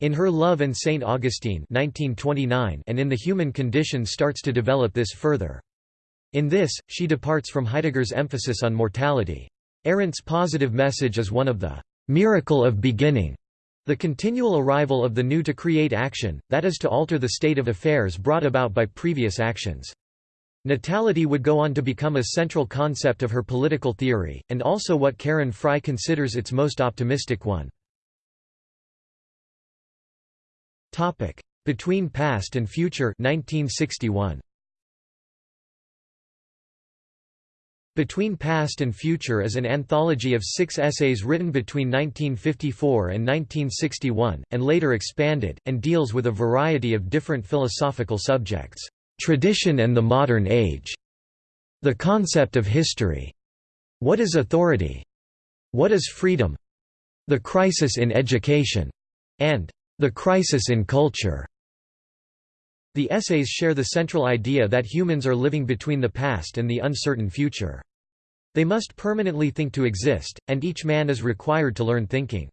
in her Love and St. Augustine 1929 and in The Human Condition starts to develop this further. In this, she departs from Heidegger's emphasis on mortality. Arendt's positive message is one of the miracle of beginning the continual arrival of the new to create action, that is to alter the state of affairs brought about by previous actions. Natality would go on to become a central concept of her political theory, and also what Karin Fry considers its most optimistic one. Between Past and Future 1961. Between Past and Future is an anthology of six essays written between 1954 and 1961, and later expanded, and deals with a variety of different philosophical subjects. Tradition and the Modern Age, The Concept of History, What is Authority, What is Freedom, The Crisis in Education, and The Crisis in Culture. The essays share the central idea that humans are living between the past and the uncertain future. They must permanently think to exist, and each man is required to learn thinking.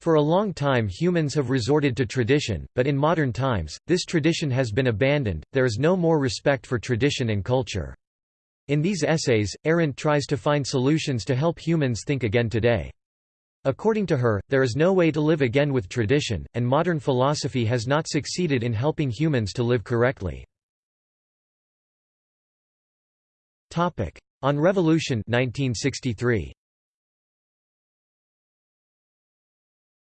For a long time humans have resorted to tradition, but in modern times, this tradition has been abandoned, there is no more respect for tradition and culture. In these essays, Arendt tries to find solutions to help humans think again today. According to her, there is no way to live again with tradition, and modern philosophy has not succeeded in helping humans to live correctly. On Revolution 1963.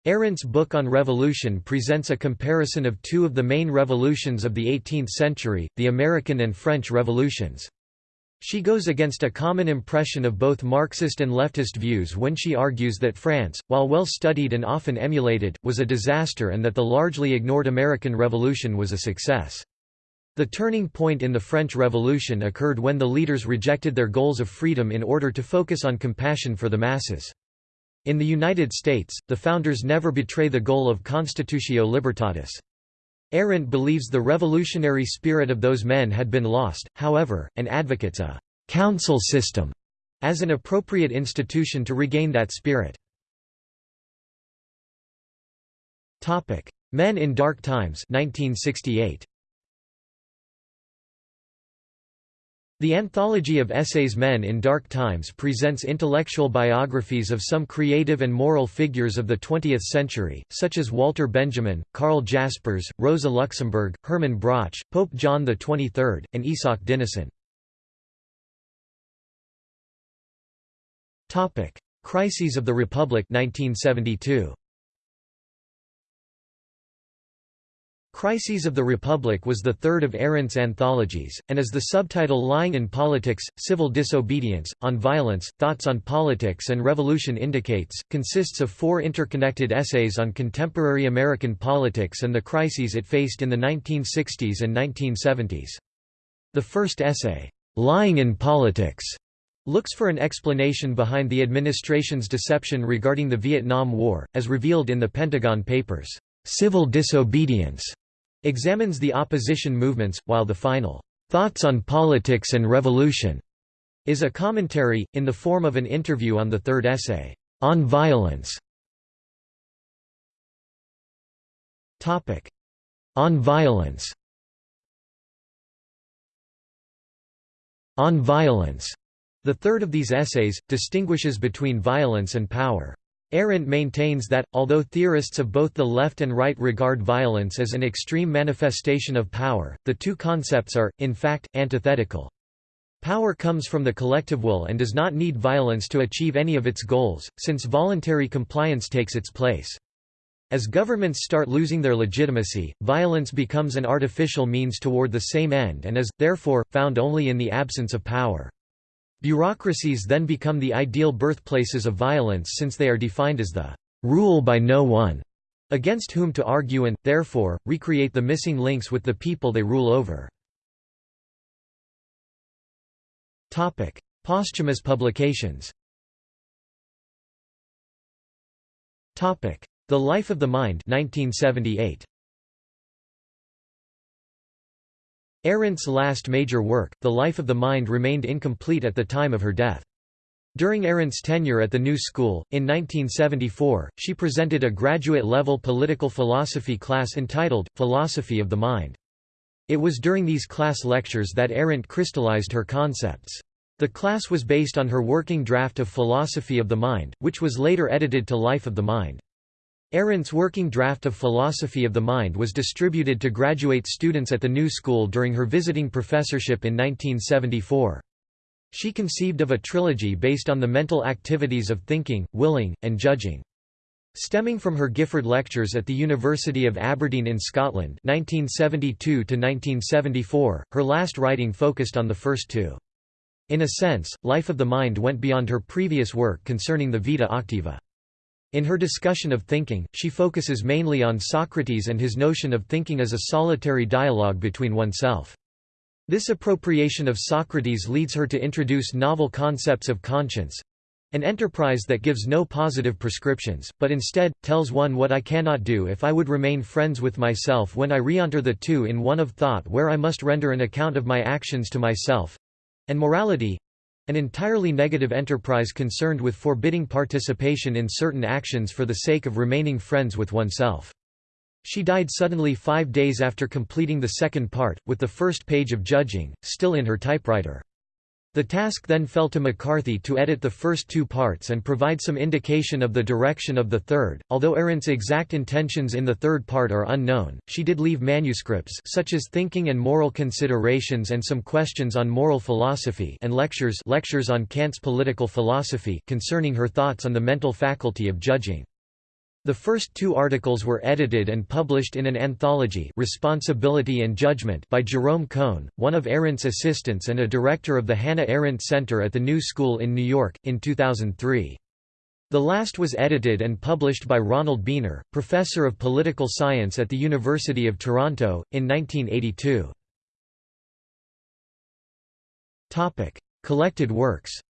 Arendt's book on revolution presents a comparison of two of the main revolutions of the 18th century, the American and French revolutions. She goes against a common impression of both Marxist and leftist views when she argues that France, while well studied and often emulated, was a disaster and that the largely ignored American Revolution was a success. The turning point in the French Revolution occurred when the leaders rejected their goals of freedom in order to focus on compassion for the masses. In the United States, the founders never betray the goal of Constitutio Libertatis. Arendt believes the revolutionary spirit of those men had been lost, however, and advocates a «council system» as an appropriate institution to regain that spirit. Men in Dark Times 1968. The anthology of essays Men in Dark Times presents intellectual biographies of some creative and moral figures of the 20th century, such as Walter Benjamin, Karl Jaspers, Rosa Luxemburg, Hermann Broch, Pope John XXIII, and Isak Dinesen. Crises of the Republic 1972. Crises of the Republic was the third of Arendt's anthologies, and as the subtitle Lying in Politics, Civil Disobedience, On Violence, Thoughts on Politics and Revolution indicates, consists of four interconnected essays on contemporary American politics and the crises it faced in the 1960s and 1970s. The first essay, Lying in Politics, looks for an explanation behind the administration's deception regarding the Vietnam War, as revealed in the Pentagon Papers. Civil Disobedience examines the opposition movements, while the final, "'Thoughts on Politics and Revolution' is a commentary, in the form of an interview on the third essay, "'On Violence' On Violence. On Violence, the third of these essays, distinguishes between violence and power. Arendt maintains that, although theorists of both the left and right regard violence as an extreme manifestation of power, the two concepts are, in fact, antithetical. Power comes from the collective will and does not need violence to achieve any of its goals, since voluntary compliance takes its place. As governments start losing their legitimacy, violence becomes an artificial means toward the same end and is, therefore, found only in the absence of power. Bureaucracies then become the ideal birthplaces of violence since they are defined as the rule by no one against whom to argue and, therefore, recreate the missing links with the people they rule over. Posthumous publications The Life of the Mind 1978. Arendt's last major work, The Life of the Mind remained incomplete at the time of her death. During Arendt's tenure at the New School, in 1974, she presented a graduate-level political philosophy class entitled, Philosophy of the Mind. It was during these class lectures that Arendt crystallized her concepts. The class was based on her working draft of Philosophy of the Mind, which was later edited to Life of the Mind. Arendt's working draft of Philosophy of the Mind was distributed to graduate students at the New School during her visiting professorship in 1974. She conceived of a trilogy based on the mental activities of thinking, willing, and judging. Stemming from her Gifford Lectures at the University of Aberdeen in Scotland 1972 her last writing focused on the first two. In a sense, Life of the Mind went beyond her previous work concerning the Vita Activa. In her discussion of thinking, she focuses mainly on Socrates and his notion of thinking as a solitary dialogue between oneself. This appropriation of Socrates leads her to introduce novel concepts of conscience, an enterprise that gives no positive prescriptions, but instead, tells one what I cannot do if I would remain friends with myself when I re-enter the two in one of thought where I must render an account of my actions to myself—and morality—an entirely negative enterprise concerned with forbidding participation in certain actions for the sake of remaining friends with oneself. She died suddenly five days after completing the second part, with the first page of judging, still in her typewriter. The task then fell to McCarthy to edit the first two parts and provide some indication of the direction of the third. Although Arendt's exact intentions in the third part are unknown, she did leave manuscripts such as Thinking and Moral Considerations and some questions on moral philosophy and lectures lectures on Kant's political philosophy concerning her thoughts on the mental faculty of judging. The first two articles were edited and published in an anthology Responsibility and Judgment by Jerome Cohn, one of Arendt's assistants and a director of the Hannah Arendt Center at the New School in New York, in 2003. The last was edited and published by Ronald Beiner, professor of political science at the University of Toronto, in 1982. Collected works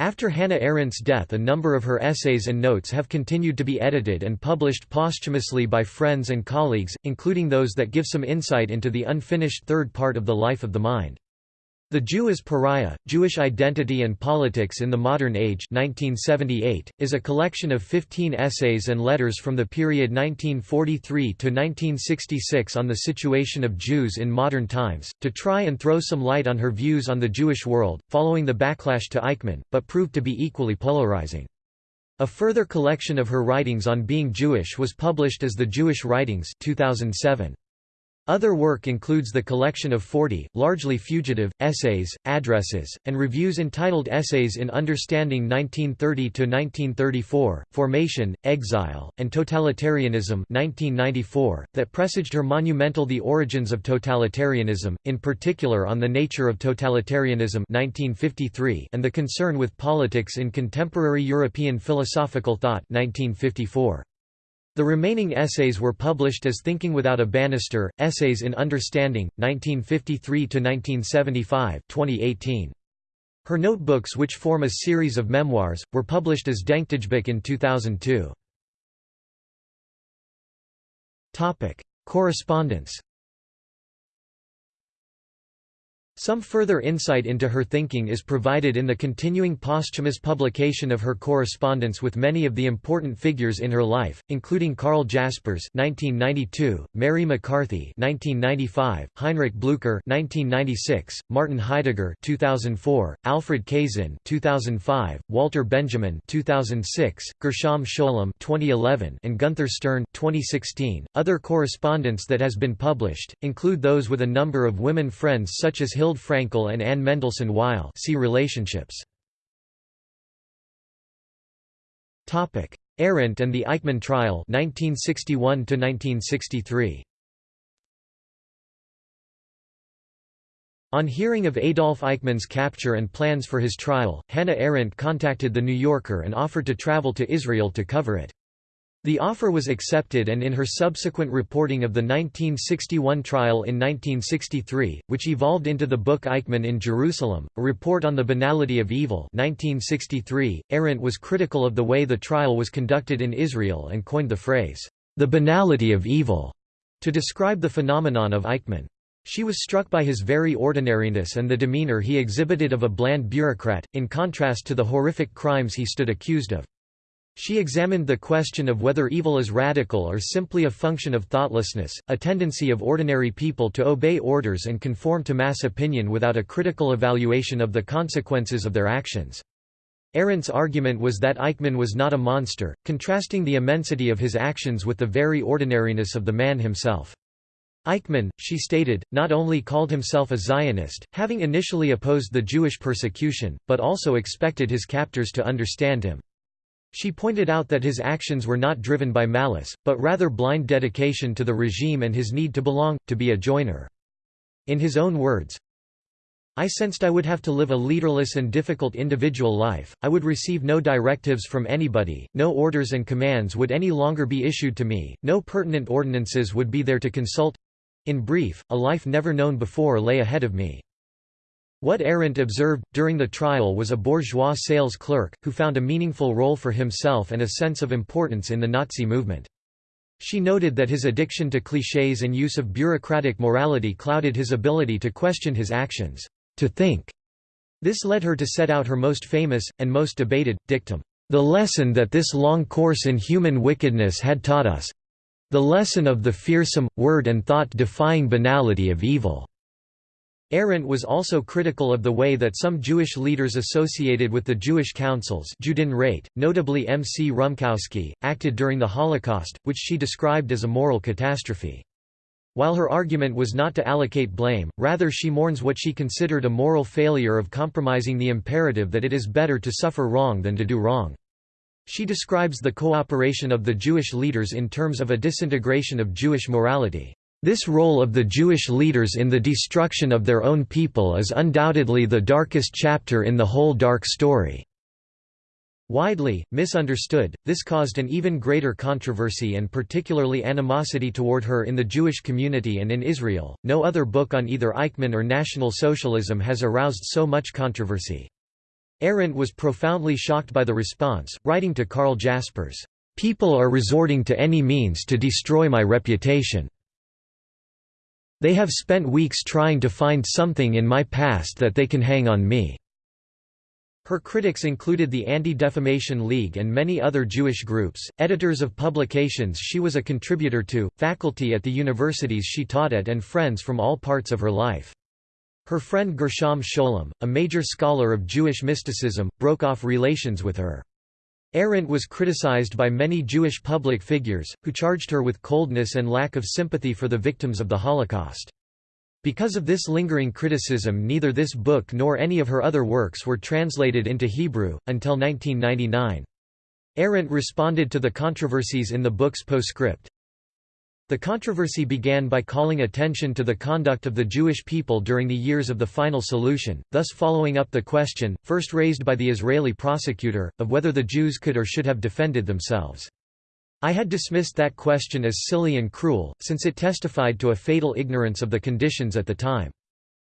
After Hannah Arendt's death a number of her essays and notes have continued to be edited and published posthumously by friends and colleagues, including those that give some insight into the unfinished third part of the life of the mind. The Jew Pariah, Jewish Identity and Politics in the Modern Age 1978, is a collection of 15 essays and letters from the period 1943 to 1966 on the situation of Jews in modern times, to try and throw some light on her views on the Jewish world, following the backlash to Eichmann, but proved to be equally polarizing. A further collection of her writings on being Jewish was published as The Jewish Writings 2007. Other work includes the collection of 40, largely fugitive, essays, addresses, and reviews entitled Essays in Understanding 1930–1934, Formation, Exile, and Totalitarianism 1994, that presaged her monumental The Origins of Totalitarianism, in particular on the nature of totalitarianism 1953 and the concern with politics in contemporary European philosophical thought 1954. The remaining essays were published as Thinking Without a Banister, Essays in Understanding, 1953–1975 2018. Her notebooks which form a series of memoirs, were published as Denktagebuch in 2002. Correspondence Some further insight into her thinking is provided in the continuing posthumous publication of her correspondence with many of the important figures in her life, including Karl Jaspers (1992), Mary McCarthy (1995), Heinrich Blücher (1996), Martin Heidegger (2004), Alfred Kazin (2005), Walter Benjamin (2006), Gershom Scholem (2011), and Gunther Stern (2016). Other correspondence that has been published include those with a number of women friends such as Hill Hild Frankel and Anne Mendelssohn Weil see relationships. Arendt and the Eichmann trial 1961 1963. On hearing of Adolf Eichmann's capture and plans for his trial, Hannah Arendt contacted The New Yorker and offered to travel to Israel to cover it. The offer was accepted and in her subsequent reporting of the 1961 trial in 1963, which evolved into the book Eichmann in Jerusalem, a report on the banality of evil 1963, Arendt was critical of the way the trial was conducted in Israel and coined the phrase, "...the banality of evil", to describe the phenomenon of Eichmann. She was struck by his very ordinariness and the demeanor he exhibited of a bland bureaucrat, in contrast to the horrific crimes he stood accused of. She examined the question of whether evil is radical or simply a function of thoughtlessness, a tendency of ordinary people to obey orders and conform to mass opinion without a critical evaluation of the consequences of their actions. Arendt's argument was that Eichmann was not a monster, contrasting the immensity of his actions with the very ordinariness of the man himself. Eichmann, she stated, not only called himself a Zionist, having initially opposed the Jewish persecution, but also expected his captors to understand him. She pointed out that his actions were not driven by malice, but rather blind dedication to the regime and his need to belong, to be a joiner. In his own words, I sensed I would have to live a leaderless and difficult individual life, I would receive no directives from anybody, no orders and commands would any longer be issued to me, no pertinent ordinances would be there to consult—in brief, a life never known before lay ahead of me. What Arendt observed, during the trial was a bourgeois sales clerk, who found a meaningful role for himself and a sense of importance in the Nazi movement. She noted that his addiction to clichés and use of bureaucratic morality clouded his ability to question his actions, to think. This led her to set out her most famous, and most debated, dictum, "...the lesson that this long course in human wickedness had taught us—the lesson of the fearsome, word and thought-defying banality of evil." Arendt was also critical of the way that some Jewish leaders associated with the Jewish councils notably M. C. Rumkowski, acted during the Holocaust, which she described as a moral catastrophe. While her argument was not to allocate blame, rather she mourns what she considered a moral failure of compromising the imperative that it is better to suffer wrong than to do wrong. She describes the cooperation of the Jewish leaders in terms of a disintegration of Jewish morality. This role of the Jewish leaders in the destruction of their own people is undoubtedly the darkest chapter in the whole dark story. Widely, misunderstood, this caused an even greater controversy and particularly animosity toward her in the Jewish community and in Israel. No other book on either Eichmann or National Socialism has aroused so much controversy. Arendt was profoundly shocked by the response, writing to Karl Jaspers, People are resorting to any means to destroy my reputation. They have spent weeks trying to find something in my past that they can hang on me." Her critics included the Anti-Defamation League and many other Jewish groups, editors of publications she was a contributor to, faculty at the universities she taught at and friends from all parts of her life. Her friend Gershom Scholem, a major scholar of Jewish mysticism, broke off relations with her. Arendt was criticized by many Jewish public figures, who charged her with coldness and lack of sympathy for the victims of the Holocaust. Because of this lingering criticism neither this book nor any of her other works were translated into Hebrew, until 1999. Arendt responded to the controversies in the book's postscript. The controversy began by calling attention to the conduct of the Jewish people during the years of the final solution, thus following up the question, first raised by the Israeli prosecutor, of whether the Jews could or should have defended themselves. I had dismissed that question as silly and cruel, since it testified to a fatal ignorance of the conditions at the time.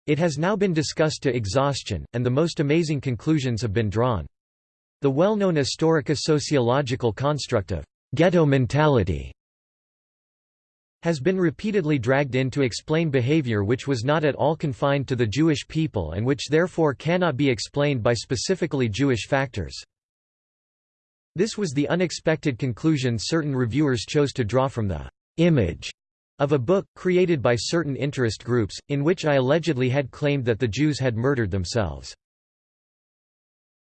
It has now been discussed to exhaustion, and the most amazing conclusions have been drawn. The well-known historico-sociological construct of ghetto mentality has been repeatedly dragged in to explain behavior which was not at all confined to the Jewish people and which therefore cannot be explained by specifically Jewish factors. This was the unexpected conclusion certain reviewers chose to draw from the image of a book, created by certain interest groups, in which I allegedly had claimed that the Jews had murdered themselves.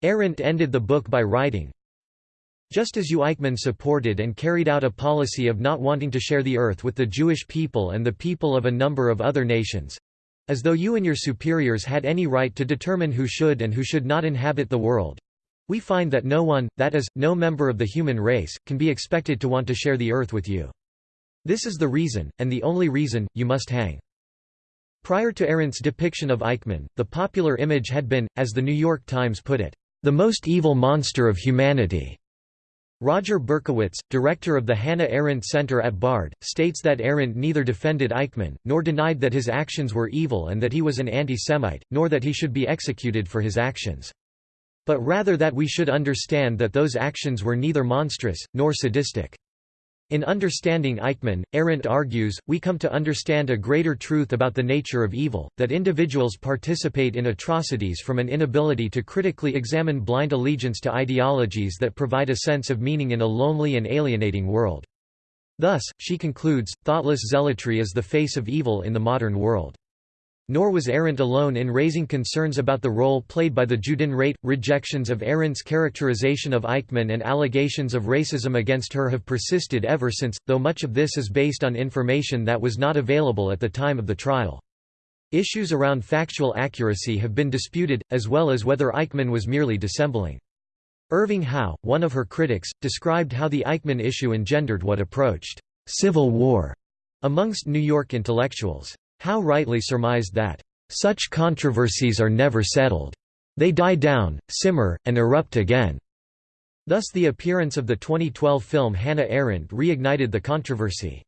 Arendt ended the book by writing, just as you Eichmann supported and carried out a policy of not wanting to share the earth with the Jewish people and the people of a number of other nations—as though you and your superiors had any right to determine who should and who should not inhabit the world—we find that no one, that is, no member of the human race, can be expected to want to share the earth with you. This is the reason, and the only reason, you must hang. Prior to Arendt's depiction of Eichmann, the popular image had been, as the New York Times put it, the most evil monster of humanity. Roger Berkowitz, director of the Hannah Arendt Center at Bard, states that Arendt neither defended Eichmann, nor denied that his actions were evil and that he was an anti-Semite, nor that he should be executed for his actions. But rather that we should understand that those actions were neither monstrous, nor sadistic. In understanding Eichmann, Arendt argues, we come to understand a greater truth about the nature of evil, that individuals participate in atrocities from an inability to critically examine blind allegiance to ideologies that provide a sense of meaning in a lonely and alienating world. Thus, she concludes, thoughtless zealotry is the face of evil in the modern world. Nor was Arendt alone in raising concerns about the role played by the Judenräte. Rejections of Arendt's characterization of Eichmann and allegations of racism against her have persisted ever since, though much of this is based on information that was not available at the time of the trial. Issues around factual accuracy have been disputed, as well as whether Eichmann was merely dissembling. Irving Howe, one of her critics, described how the Eichmann issue engendered what approached civil war amongst New York intellectuals. Howe rightly surmised that, "...such controversies are never settled. They die down, simmer, and erupt again." Thus the appearance of the 2012 film Hannah Arendt reignited the controversy.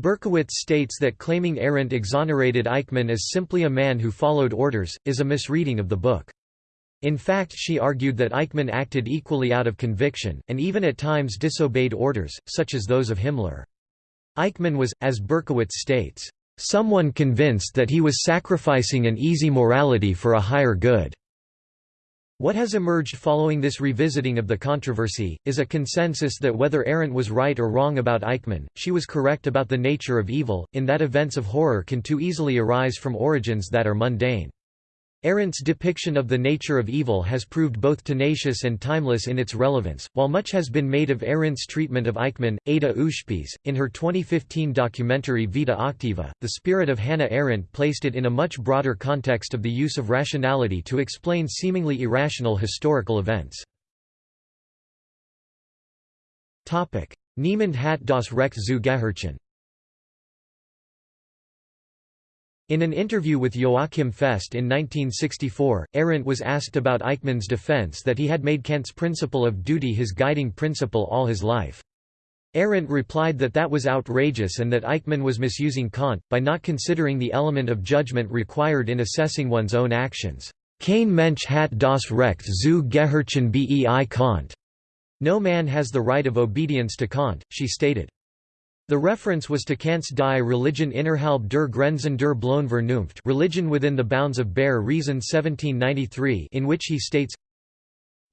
Berkowitz states that claiming Arendt exonerated Eichmann as simply a man who followed orders, is a misreading of the book. In fact she argued that Eichmann acted equally out of conviction, and even at times disobeyed orders, such as those of Himmler. Eichmann was, as Berkowitz states, Someone convinced that he was sacrificing an easy morality for a higher good. What has emerged following this revisiting of the controversy, is a consensus that whether Arendt was right or wrong about Eichmann, she was correct about the nature of evil, in that events of horror can too easily arise from origins that are mundane. Arendt's depiction of the nature of evil has proved both tenacious and timeless in its relevance. While much has been made of Arendt's treatment of Eichmann, Ada Ushpiz, in her 2015 documentary Vita Activa, the spirit of Hannah Arendt placed it in a much broader context of the use of rationality to explain seemingly irrational historical events. Niemand hat das Recht zu gehorchen In an interview with Joachim Fest in 1964, Arendt was asked about Eichmann's defense that he had made Kant's principle of duty his guiding principle all his life. Arendt replied that that was outrageous and that Eichmann was misusing Kant, by not considering the element of judgment required in assessing one's own actions. Kein Mensch hat das Recht zu gehorchen bei Kant. No man has the right of obedience to Kant, she stated. The reference was to Kant's Die Religion innerhalb der Grenzen der bloßen Vernunft Religion within the bounds of bare reason 1793 in which he states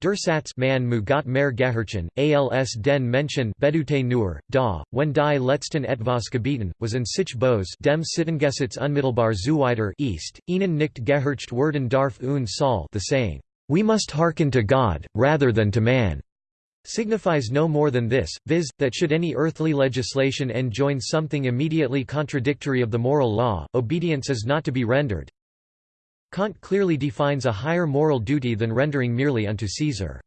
Der Satz man mu Gott mehr gehorchen, als den Menschen bedute nur, da, wenn die letzten etwas gebieten, was in sich bos dem Sittengesetz unmittelbar zuwider East, ihnen nicht gehorcht werden darf und soll the saying, we must hearken to God, rather than to man signifies no more than this, viz., that should any earthly legislation enjoin something immediately contradictory of the moral law, obedience is not to be rendered. Kant clearly defines a higher moral duty than rendering merely unto Caesar.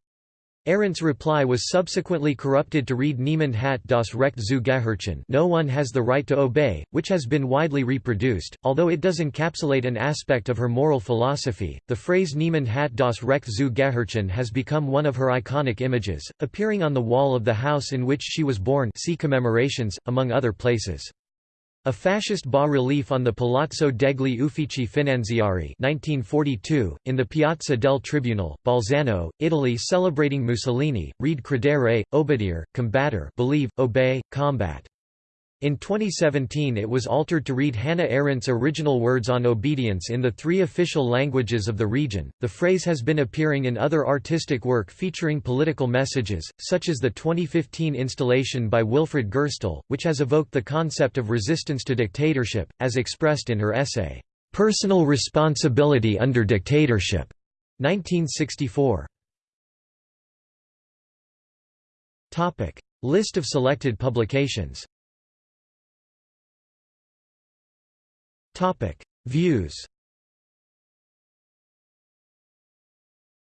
Arendt's reply was subsequently corrupted to read Niemand hat das Recht zu gehorchen no one has the right to obey, which has been widely reproduced, although it does encapsulate an aspect of her moral philosophy. The phrase Niemand hat das Recht zu gehorchen has become one of her iconic images, appearing on the wall of the house in which she was born see commemorations, among other places. A fascist bas-relief on the Palazzo degli Uffici Finanziari 1942, in the Piazza del Tribunal, Bolzano, Italy celebrating Mussolini, read credere, obbedire, combatter believe, obey, combat. In 2017 it was altered to read Hannah Arendt's original words on obedience in the three official languages of the region. The phrase has been appearing in other artistic work featuring political messages, such as the 2015 installation by Wilfred Gerstel, which has evoked the concept of resistance to dictatorship, as expressed in her essay, Personal Responsibility Under Dictatorship, 1964. List of selected publications Views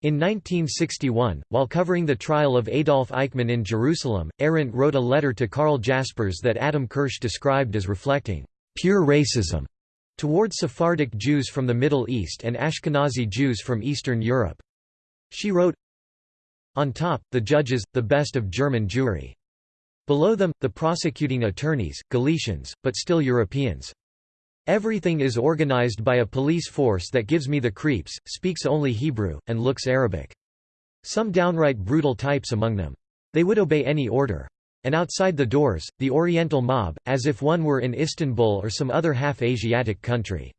In 1961, while covering the trial of Adolf Eichmann in Jerusalem, Arendt wrote a letter to Karl Jaspers that Adam Kirsch described as reflecting «pure racism» toward Sephardic Jews from the Middle East and Ashkenazi Jews from Eastern Europe. She wrote, On top, the judges, the best of German Jewry. Below them, the prosecuting attorneys, Galicians, but still Europeans. Everything is organized by a police force that gives me the creeps, speaks only Hebrew, and looks Arabic. Some downright brutal types among them. They would obey any order. And outside the doors, the Oriental mob, as if one were in Istanbul or some other half-Asiatic country.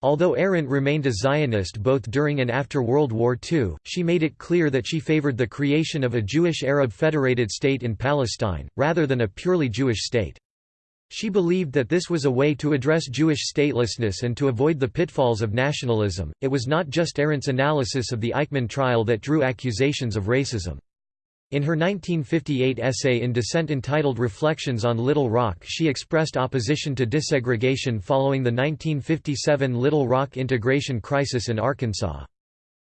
Although Arendt remained a Zionist both during and after World War II, she made it clear that she favored the creation of a Jewish-Arab federated state in Palestine, rather than a purely Jewish state. She believed that this was a way to address Jewish statelessness and to avoid the pitfalls of nationalism. It was not just Arendt's analysis of the Eichmann trial that drew accusations of racism. In her 1958 essay in dissent entitled Reflections on Little Rock she expressed opposition to desegregation following the 1957 Little Rock integration crisis in Arkansas.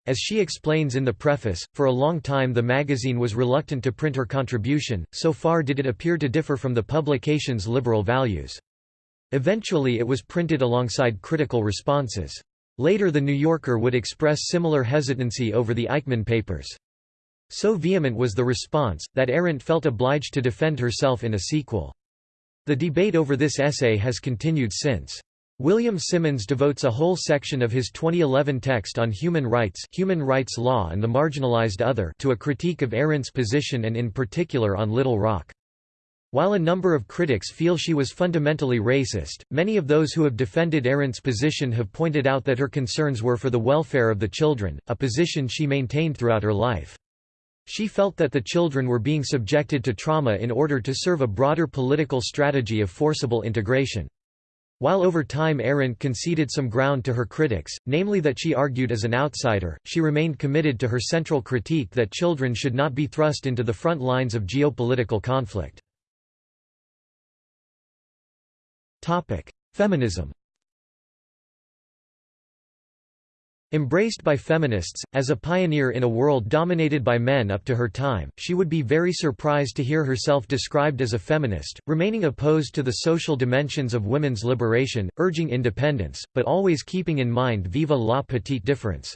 As she explains in the preface, for a long time the magazine was reluctant to print her contribution, so far did it appear to differ from the publication's liberal values. Eventually it was printed alongside critical responses. Later The New Yorker would express similar hesitancy over the Eichmann papers. So vehement was the response, that Arendt felt obliged to defend herself in a sequel. The debate over this essay has continued since. William Simmons devotes a whole section of his 2011 text on human rights human rights law and the marginalized other to a critique of Arendt's position and in particular on Little Rock. While a number of critics feel she was fundamentally racist, many of those who have defended Arendt's position have pointed out that her concerns were for the welfare of the children, a position she maintained throughout her life. She felt that the children were being subjected to trauma in order to serve a broader political strategy of forcible integration. While over time Arendt conceded some ground to her critics, namely that she argued as an outsider, she remained committed to her central critique that children should not be thrust into the front lines of geopolitical conflict. Feminism Embraced by feminists, as a pioneer in a world dominated by men up to her time, she would be very surprised to hear herself described as a feminist, remaining opposed to the social dimensions of women's liberation, urging independence, but always keeping in mind viva la petite difference.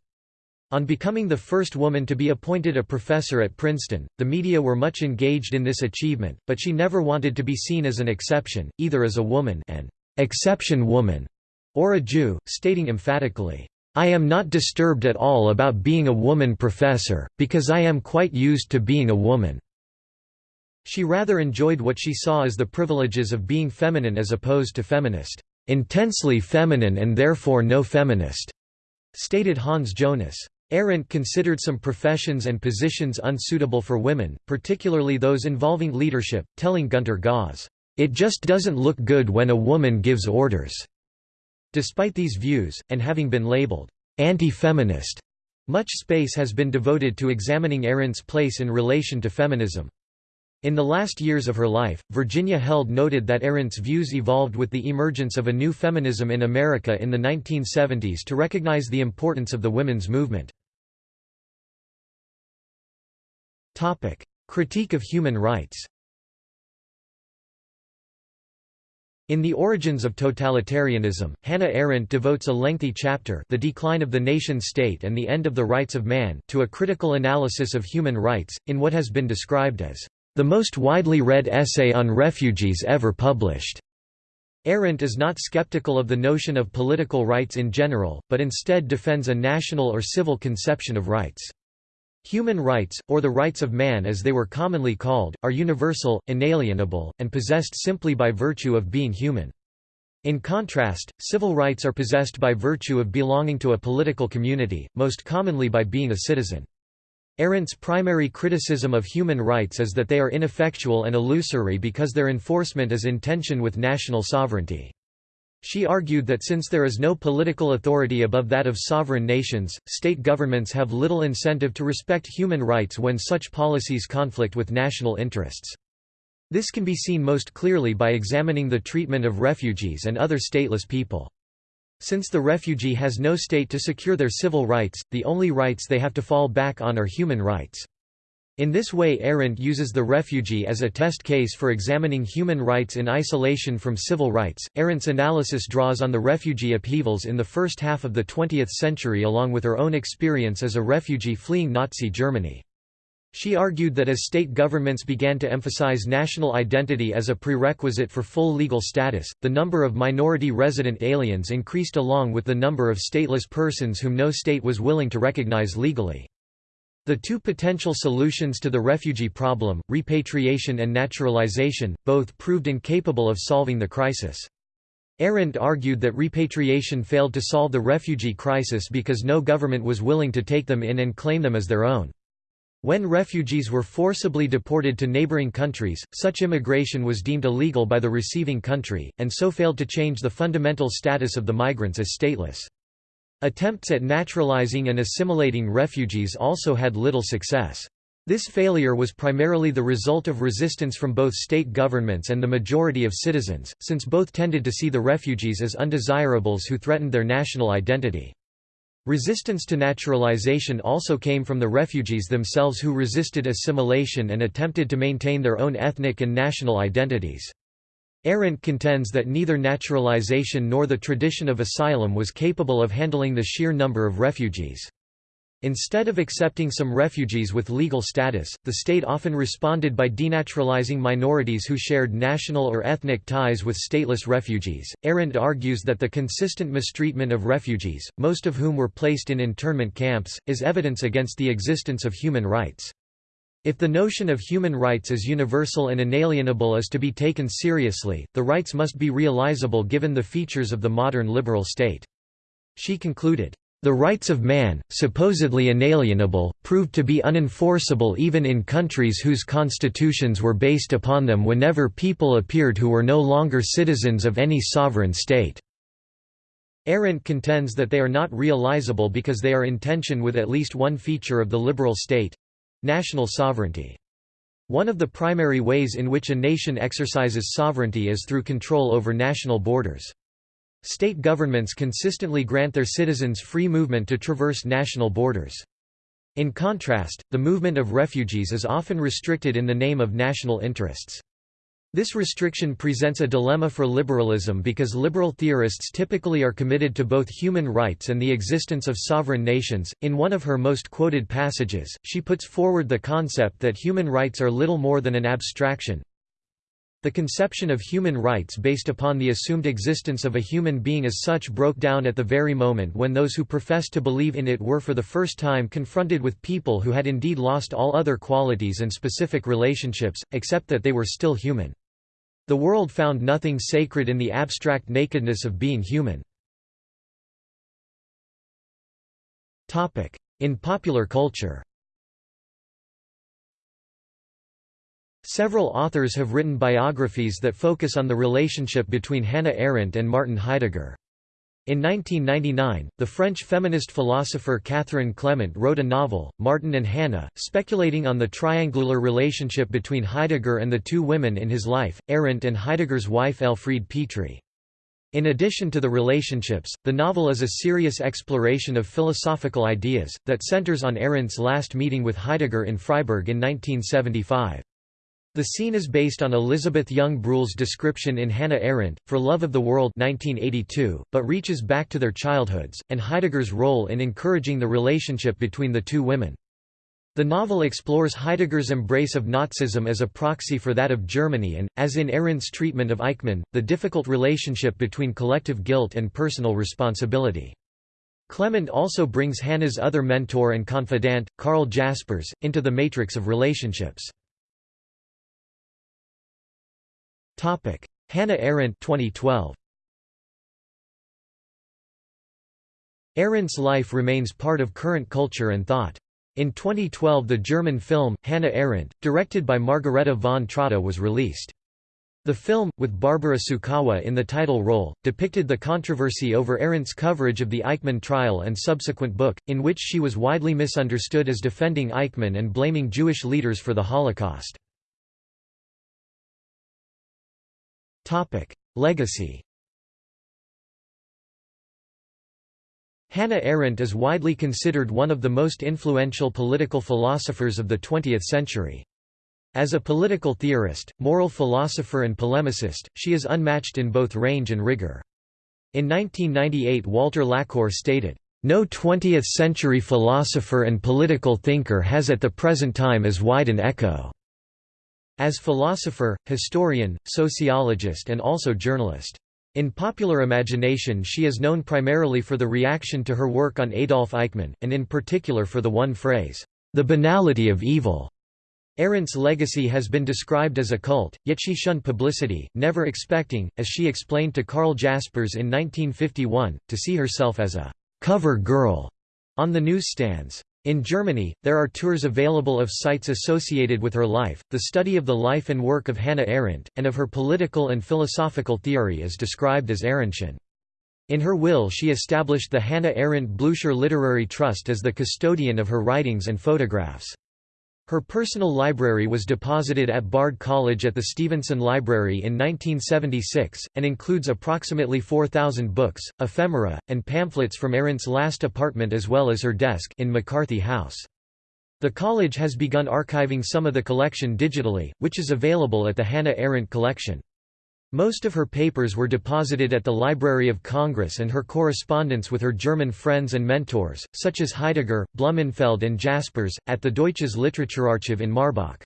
On becoming the first woman to be appointed a professor at Princeton, the media were much engaged in this achievement, but she never wanted to be seen as an exception, either as a woman an exception woman or a Jew, stating emphatically, I am not disturbed at all about being a woman professor, because I am quite used to being a woman." She rather enjoyed what she saw as the privileges of being feminine as opposed to feminist, "...intensely feminine and therefore no feminist," stated Hans Jonas. Arendt considered some professions and positions unsuitable for women, particularly those involving leadership, telling Günter Gaus, "...it just doesn't look good when a woman gives orders." Despite these views, and having been labeled anti-feminist, much space has been devoted to examining Arendt's place in relation to feminism. In the last years of her life, Virginia Held noted that Arendt's views evolved with the emergence of a new feminism in America in the 1970s to recognize the importance of the women's movement. Critique of human rights In The Origins of Totalitarianism, Hannah Arendt devotes a lengthy chapter The Decline of the Nation-State and the End of the Rights of Man to a critical analysis of human rights, in what has been described as the most widely read essay on refugees ever published. Arendt is not skeptical of the notion of political rights in general, but instead defends a national or civil conception of rights. Human rights, or the rights of man as they were commonly called, are universal, inalienable, and possessed simply by virtue of being human. In contrast, civil rights are possessed by virtue of belonging to a political community, most commonly by being a citizen. Arendt's primary criticism of human rights is that they are ineffectual and illusory because their enforcement is in tension with national sovereignty. She argued that since there is no political authority above that of sovereign nations, state governments have little incentive to respect human rights when such policies conflict with national interests. This can be seen most clearly by examining the treatment of refugees and other stateless people. Since the refugee has no state to secure their civil rights, the only rights they have to fall back on are human rights. In this way Arendt uses the refugee as a test case for examining human rights in isolation from civil rights. Arendt's analysis draws on the refugee upheavals in the first half of the 20th century along with her own experience as a refugee fleeing Nazi Germany. She argued that as state governments began to emphasize national identity as a prerequisite for full legal status, the number of minority resident aliens increased along with the number of stateless persons whom no state was willing to recognize legally. The two potential solutions to the refugee problem, repatriation and naturalization, both proved incapable of solving the crisis. Arendt argued that repatriation failed to solve the refugee crisis because no government was willing to take them in and claim them as their own. When refugees were forcibly deported to neighboring countries, such immigration was deemed illegal by the receiving country, and so failed to change the fundamental status of the migrants as stateless. Attempts at naturalizing and assimilating refugees also had little success. This failure was primarily the result of resistance from both state governments and the majority of citizens, since both tended to see the refugees as undesirables who threatened their national identity. Resistance to naturalization also came from the refugees themselves who resisted assimilation and attempted to maintain their own ethnic and national identities. Arendt contends that neither naturalization nor the tradition of asylum was capable of handling the sheer number of refugees. Instead of accepting some refugees with legal status, the state often responded by denaturalizing minorities who shared national or ethnic ties with stateless refugees. Arendt argues that the consistent mistreatment of refugees, most of whom were placed in internment camps, is evidence against the existence of human rights. If the notion of human rights as universal and inalienable is to be taken seriously, the rights must be realizable given the features of the modern liberal state. She concluded, "...the rights of man, supposedly inalienable, proved to be unenforceable even in countries whose constitutions were based upon them whenever people appeared who were no longer citizens of any sovereign state." Arendt contends that they are not realizable because they are in tension with at least one feature of the liberal state, National sovereignty. One of the primary ways in which a nation exercises sovereignty is through control over national borders. State governments consistently grant their citizens free movement to traverse national borders. In contrast, the movement of refugees is often restricted in the name of national interests. This restriction presents a dilemma for liberalism because liberal theorists typically are committed to both human rights and the existence of sovereign nations. In one of her most quoted passages, she puts forward the concept that human rights are little more than an abstraction. The conception of human rights based upon the assumed existence of a human being as such broke down at the very moment when those who professed to believe in it were for the first time confronted with people who had indeed lost all other qualities and specific relationships, except that they were still human. The world found nothing sacred in the abstract nakedness of being human. In popular culture Several authors have written biographies that focus on the relationship between Hannah Arendt and Martin Heidegger. In 1999, the French feminist philosopher Catherine Clement wrote a novel, Martin and Hannah, speculating on the triangular relationship between Heidegger and the two women in his life, Arendt and Heidegger's wife Elfride Petri. In addition to the relationships, the novel is a serious exploration of philosophical ideas, that centers on Arendt's last meeting with Heidegger in Freiburg in 1975. The scene is based on Elisabeth Young-Bruehl's description in Hannah Arendt, For Love of the World 1982, but reaches back to their childhoods, and Heidegger's role in encouraging the relationship between the two women. The novel explores Heidegger's embrace of Nazism as a proxy for that of Germany and, as in Arendt's treatment of Eichmann, the difficult relationship between collective guilt and personal responsibility. Clement also brings Hannah's other mentor and confidant, Karl Jaspers, into the matrix of relationships. Hannah Arendt 2012. Arendt's life remains part of current culture and thought. In 2012 the German film, Hannah Arendt, directed by Margarethe von Trotta was released. The film, with Barbara Sukowa in the title role, depicted the controversy over Arendt's coverage of the Eichmann trial and subsequent book, in which she was widely misunderstood as defending Eichmann and blaming Jewish leaders for the Holocaust. Legacy Hannah Arendt is widely considered one of the most influential political philosophers of the 20th century. As a political theorist, moral philosopher and polemicist, she is unmatched in both range and rigor. In 1998 Walter Laqueur stated, "...no 20th-century philosopher and political thinker has at the present time as wide an echo." As philosopher, historian, sociologist and also journalist. In popular imagination she is known primarily for the reaction to her work on Adolf Eichmann, and in particular for the one phrase, "...the banality of evil." Arendt's legacy has been described as a cult, yet she shunned publicity, never expecting, as she explained to Karl Jaspers in 1951, to see herself as a «cover girl» on the newsstands. In Germany, there are tours available of sites associated with her life. The study of the life and work of Hannah Arendt, and of her political and philosophical theory is described as Arendtian. In her will she established the Hannah Arendt Blücher Literary Trust as the custodian of her writings and photographs. Her personal library was deposited at Bard College at the Stevenson Library in 1976, and includes approximately 4,000 books, ephemera, and pamphlets from Arendt's last apartment as well as her desk in McCarthy House. The college has begun archiving some of the collection digitally, which is available at the Hannah Arendt Collection. Most of her papers were deposited at the Library of Congress and her correspondence with her German friends and mentors, such as Heidegger, Blumenfeld and Jaspers, at the Deutsches Literaturarchiv in Marbach.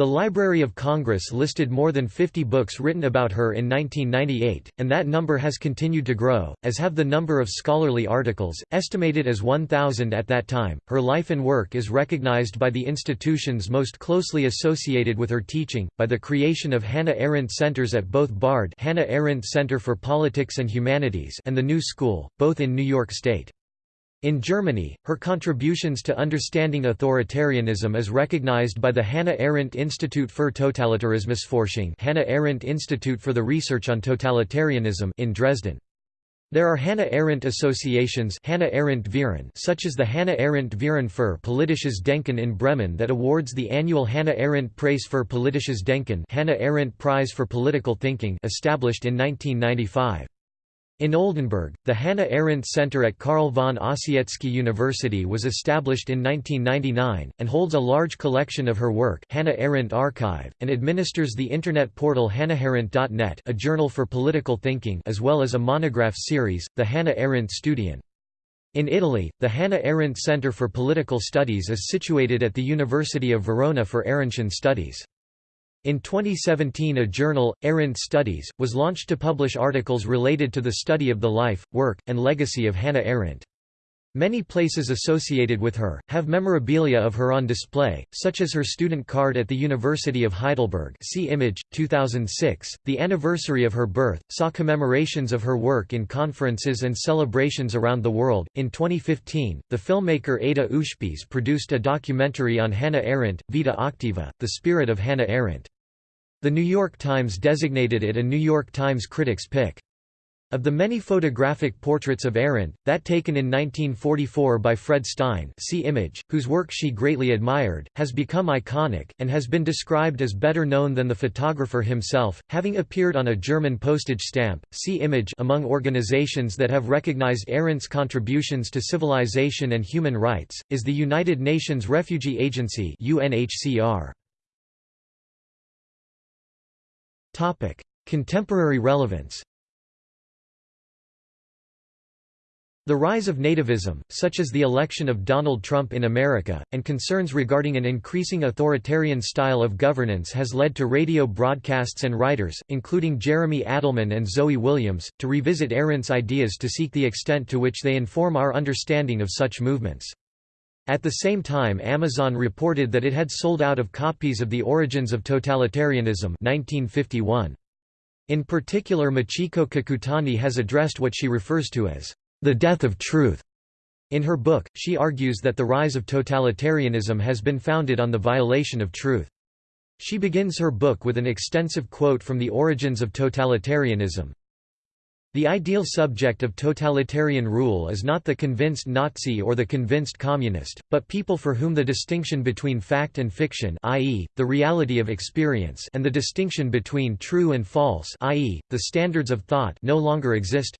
The Library of Congress listed more than 50 books written about her in 1998, and that number has continued to grow, as have the number of scholarly articles, estimated as 1,000 at that time. Her life and work is recognized by the institutions most closely associated with her teaching, by the creation of Hannah Arendt Centers at both BARD Hannah Arendt Center for Politics and Humanities and the New School, both in New York State. In Germany, her contributions to understanding authoritarianism is recognized by the Hannah Arendt Institute für Totalitarismusforschung Hannah Arendt Institute for the Research on Totalitarianism in Dresden. There are Hannah Arendt associations Hannah Arendt such as the Hannah Arendt Verein für Politisches Denken in Bremen that awards the annual Hannah Arendt Preis für Politisches Denken Hannah Arendt Prize for Political Thinking established in 1995. In Oldenburg, the Hannah Arendt Center at Carl von Ossietzky University was established in 1999, and holds a large collection of her work Hannah Arendt Archive, and administers the internet portal hannaharendt.net a journal for political thinking as well as a monograph series, the Hannah Arendt Studien. In Italy, the Hannah Arendt Center for Political Studies is situated at the University of Verona for Arendtian studies. In 2017 a journal, Arendt Studies, was launched to publish articles related to the study of the life, work, and legacy of Hannah Arendt. Many places associated with her, have memorabilia of her on display, such as her student card at the University of Heidelberg see image, 2006. The anniversary of her birth, saw commemorations of her work in conferences and celebrations around the world. In 2015, the filmmaker Ada Ushpiz produced a documentary on Hannah Arendt, Vita Activa, The Spirit of Hannah Arendt. The New York Times designated it a New York Times Critics' Pick. Of the many photographic portraits of Arendt, that taken in 1944 by Fred Stein see image, whose work she greatly admired, has become iconic, and has been described as better known than the photographer himself, having appeared on a German postage stamp see image among organizations that have recognized Arendt's contributions to civilization and human rights, is the United Nations Refugee Agency UNHCR. Contemporary relevance The rise of nativism, such as the election of Donald Trump in America, and concerns regarding an increasing authoritarian style of governance has led to radio broadcasts and writers, including Jeremy Adelman and Zoe Williams, to revisit Arendt's ideas to seek the extent to which they inform our understanding of such movements. At the same time Amazon reported that it had sold out of copies of The Origins of Totalitarianism 1951. In particular Michiko Kakutani has addressed what she refers to as the death of truth. In her book, she argues that the rise of totalitarianism has been founded on the violation of truth. She begins her book with an extensive quote from The Origins of Totalitarianism. The ideal subject of totalitarian rule is not the convinced Nazi or the convinced communist, but people for whom the distinction between fact and fiction i.e., the reality of experience and the distinction between true and false i.e., the standards of thought no longer exist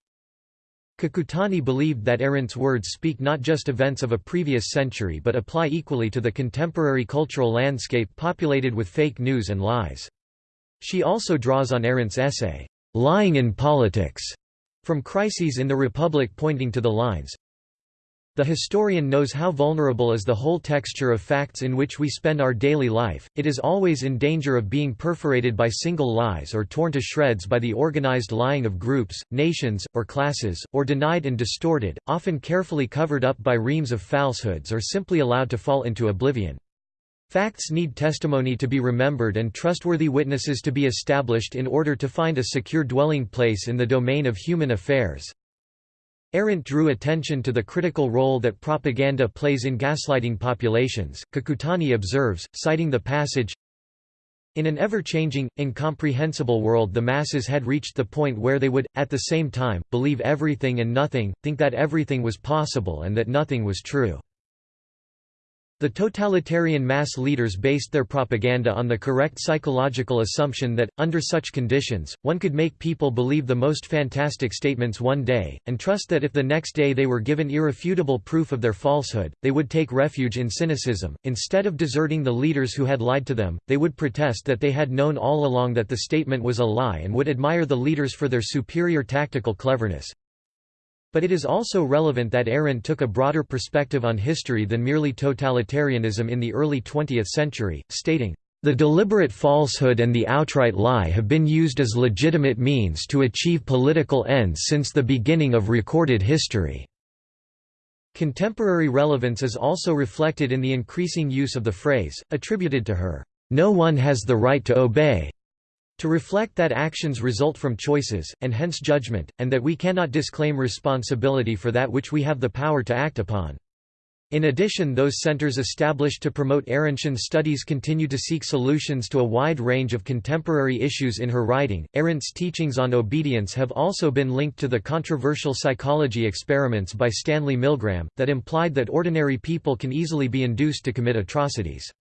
Kakutani believed that Arendt's words speak not just events of a previous century but apply equally to the contemporary cultural landscape populated with fake news and lies. She also draws on Arendt's essay, "'Lying in Politics' from Crises in the Republic pointing to the lines, the historian knows how vulnerable is the whole texture of facts in which we spend our daily life, it is always in danger of being perforated by single lies or torn to shreds by the organized lying of groups, nations, or classes, or denied and distorted, often carefully covered up by reams of falsehoods or simply allowed to fall into oblivion. Facts need testimony to be remembered and trustworthy witnesses to be established in order to find a secure dwelling place in the domain of human affairs. Arendt drew attention to the critical role that propaganda plays in gaslighting populations. Kakutani observes, citing the passage, in an ever-changing, incomprehensible world the masses had reached the point where they would, at the same time, believe everything and nothing, think that everything was possible and that nothing was true. The totalitarian mass leaders based their propaganda on the correct psychological assumption that, under such conditions, one could make people believe the most fantastic statements one day, and trust that if the next day they were given irrefutable proof of their falsehood, they would take refuge in cynicism. Instead of deserting the leaders who had lied to them, they would protest that they had known all along that the statement was a lie and would admire the leaders for their superior tactical cleverness. But it is also relevant that Arendt took a broader perspective on history than merely totalitarianism in the early 20th century, stating, "...the deliberate falsehood and the outright lie have been used as legitimate means to achieve political ends since the beginning of recorded history." Contemporary relevance is also reflected in the increasing use of the phrase, attributed to her, "...no one has the right to obey." To reflect that actions result from choices, and hence judgment, and that we cannot disclaim responsibility for that which we have the power to act upon. In addition those centers established to promote Arendtian studies continue to seek solutions to a wide range of contemporary issues in her writing. Arendt's teachings on obedience have also been linked to the controversial psychology experiments by Stanley Milgram, that implied that ordinary people can easily be induced to commit atrocities.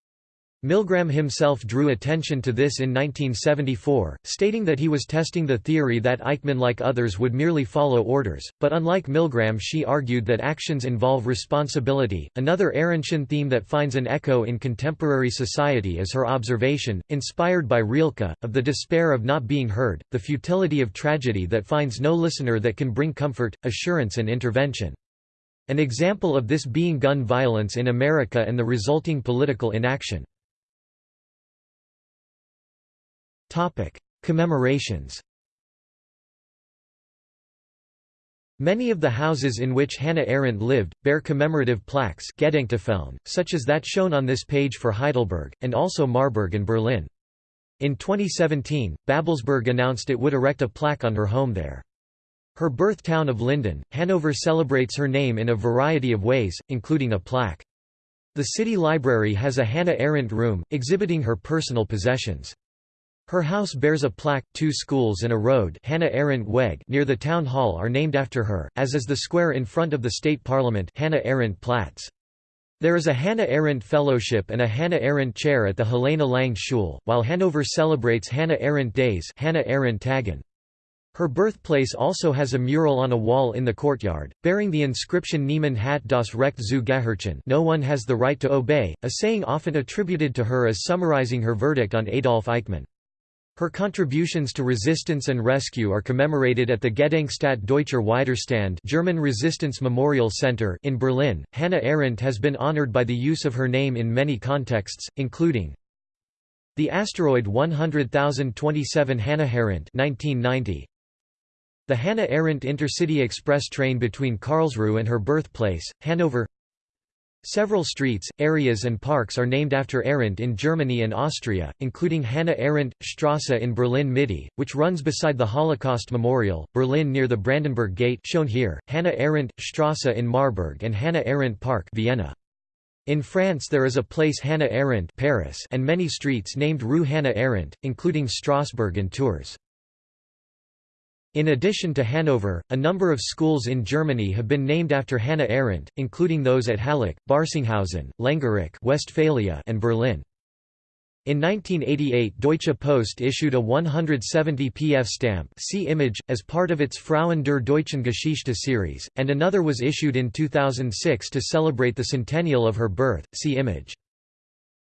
Milgram himself drew attention to this in 1974, stating that he was testing the theory that Eichmann like others would merely follow orders, but unlike Milgram she argued that actions involve responsibility. Another Arendtian theme that finds an echo in contemporary society is her observation, inspired by Rilke, of the despair of not being heard, the futility of tragedy that finds no listener that can bring comfort, assurance and intervention. An example of this being gun violence in America and the resulting political inaction. Topic: Commemorations. Many of the houses in which Hannah Arendt lived, bear commemorative plaques such as that shown on this page for Heidelberg, and also Marburg and Berlin. In 2017, Babelsberg announced it would erect a plaque on her home there. Her birth town of Linden, Hanover celebrates her name in a variety of ways, including a plaque. The city library has a Hannah Arendt room, exhibiting her personal possessions. Her house bears a plaque, two schools and a road Hannah Arendt Weg near the town hall are named after her, as is the square in front of the state parliament Hannah Arendt Platz. There is a Hannah Arendt Fellowship and a Hannah Arendt Chair at the Helene Lange Schule, while Hanover celebrates Hannah Arendt Days Hannah Arendt Tagen. Her birthplace also has a mural on a wall in the courtyard, bearing the inscription Niemand hat das Recht zu gehorchen no one has the right to obey, a saying often attributed to her as summarizing her verdict on Adolf Eichmann. Her contributions to resistance and rescue are commemorated at the Gedenkstätte Deutscher Widerstand German Resistance Memorial Center in Berlin. Hannah Arendt has been honored by the use of her name in many contexts, including the asteroid 100027 Hannah Arendt 1990, the Hannah Arendt Intercity Express train between Karlsruhe and her birthplace, Hanover Several streets, areas and parks are named after Arendt in Germany and Austria, including Hannah Arendt, Strasse in Berlin-Mitte, which runs beside the Holocaust Memorial, Berlin near the Brandenburg Gate shown here, Hannah Arendt, Strasse in Marburg and Hannah Arendt Park Vienna. In France there is a place Hannah Arendt Paris and many streets named Rue Hannah Arendt, including Strasbourg and Tours. In addition to Hanover, a number of schools in Germany have been named after Hannah Arendt, including those at Halle, Barsinghausen, Lengerich Westphalia, and Berlin. In 1988 Deutsche Post issued a 170 pf stamp see image, as part of its Frauen der deutschen Geschichte series, and another was issued in 2006 to celebrate the centennial of her birth, see image.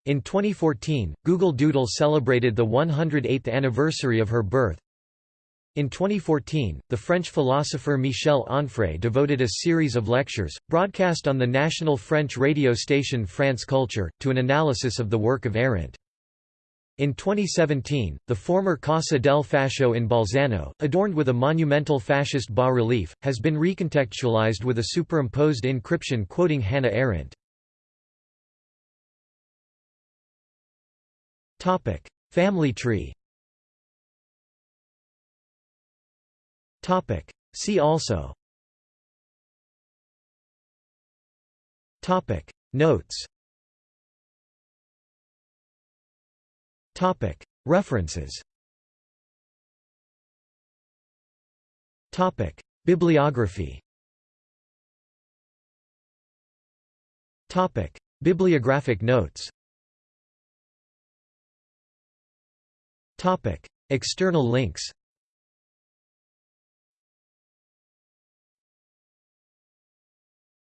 In 2014, Google Doodle celebrated the 108th anniversary of her birth, in 2014, the French philosopher Michel Onfray devoted a series of lectures, broadcast on the national French radio station France Culture, to an analysis of the work of Arendt. In 2017, the former Casa del Fascio in Bolzano, adorned with a monumental fascist bas-relief, has been recontextualized with a superimposed inscription quoting Hannah Arendt. Family tree Topic. See also Topic. Notes Topic. References Topic. Bibliography Topic. Bibliographic notes Topic. External links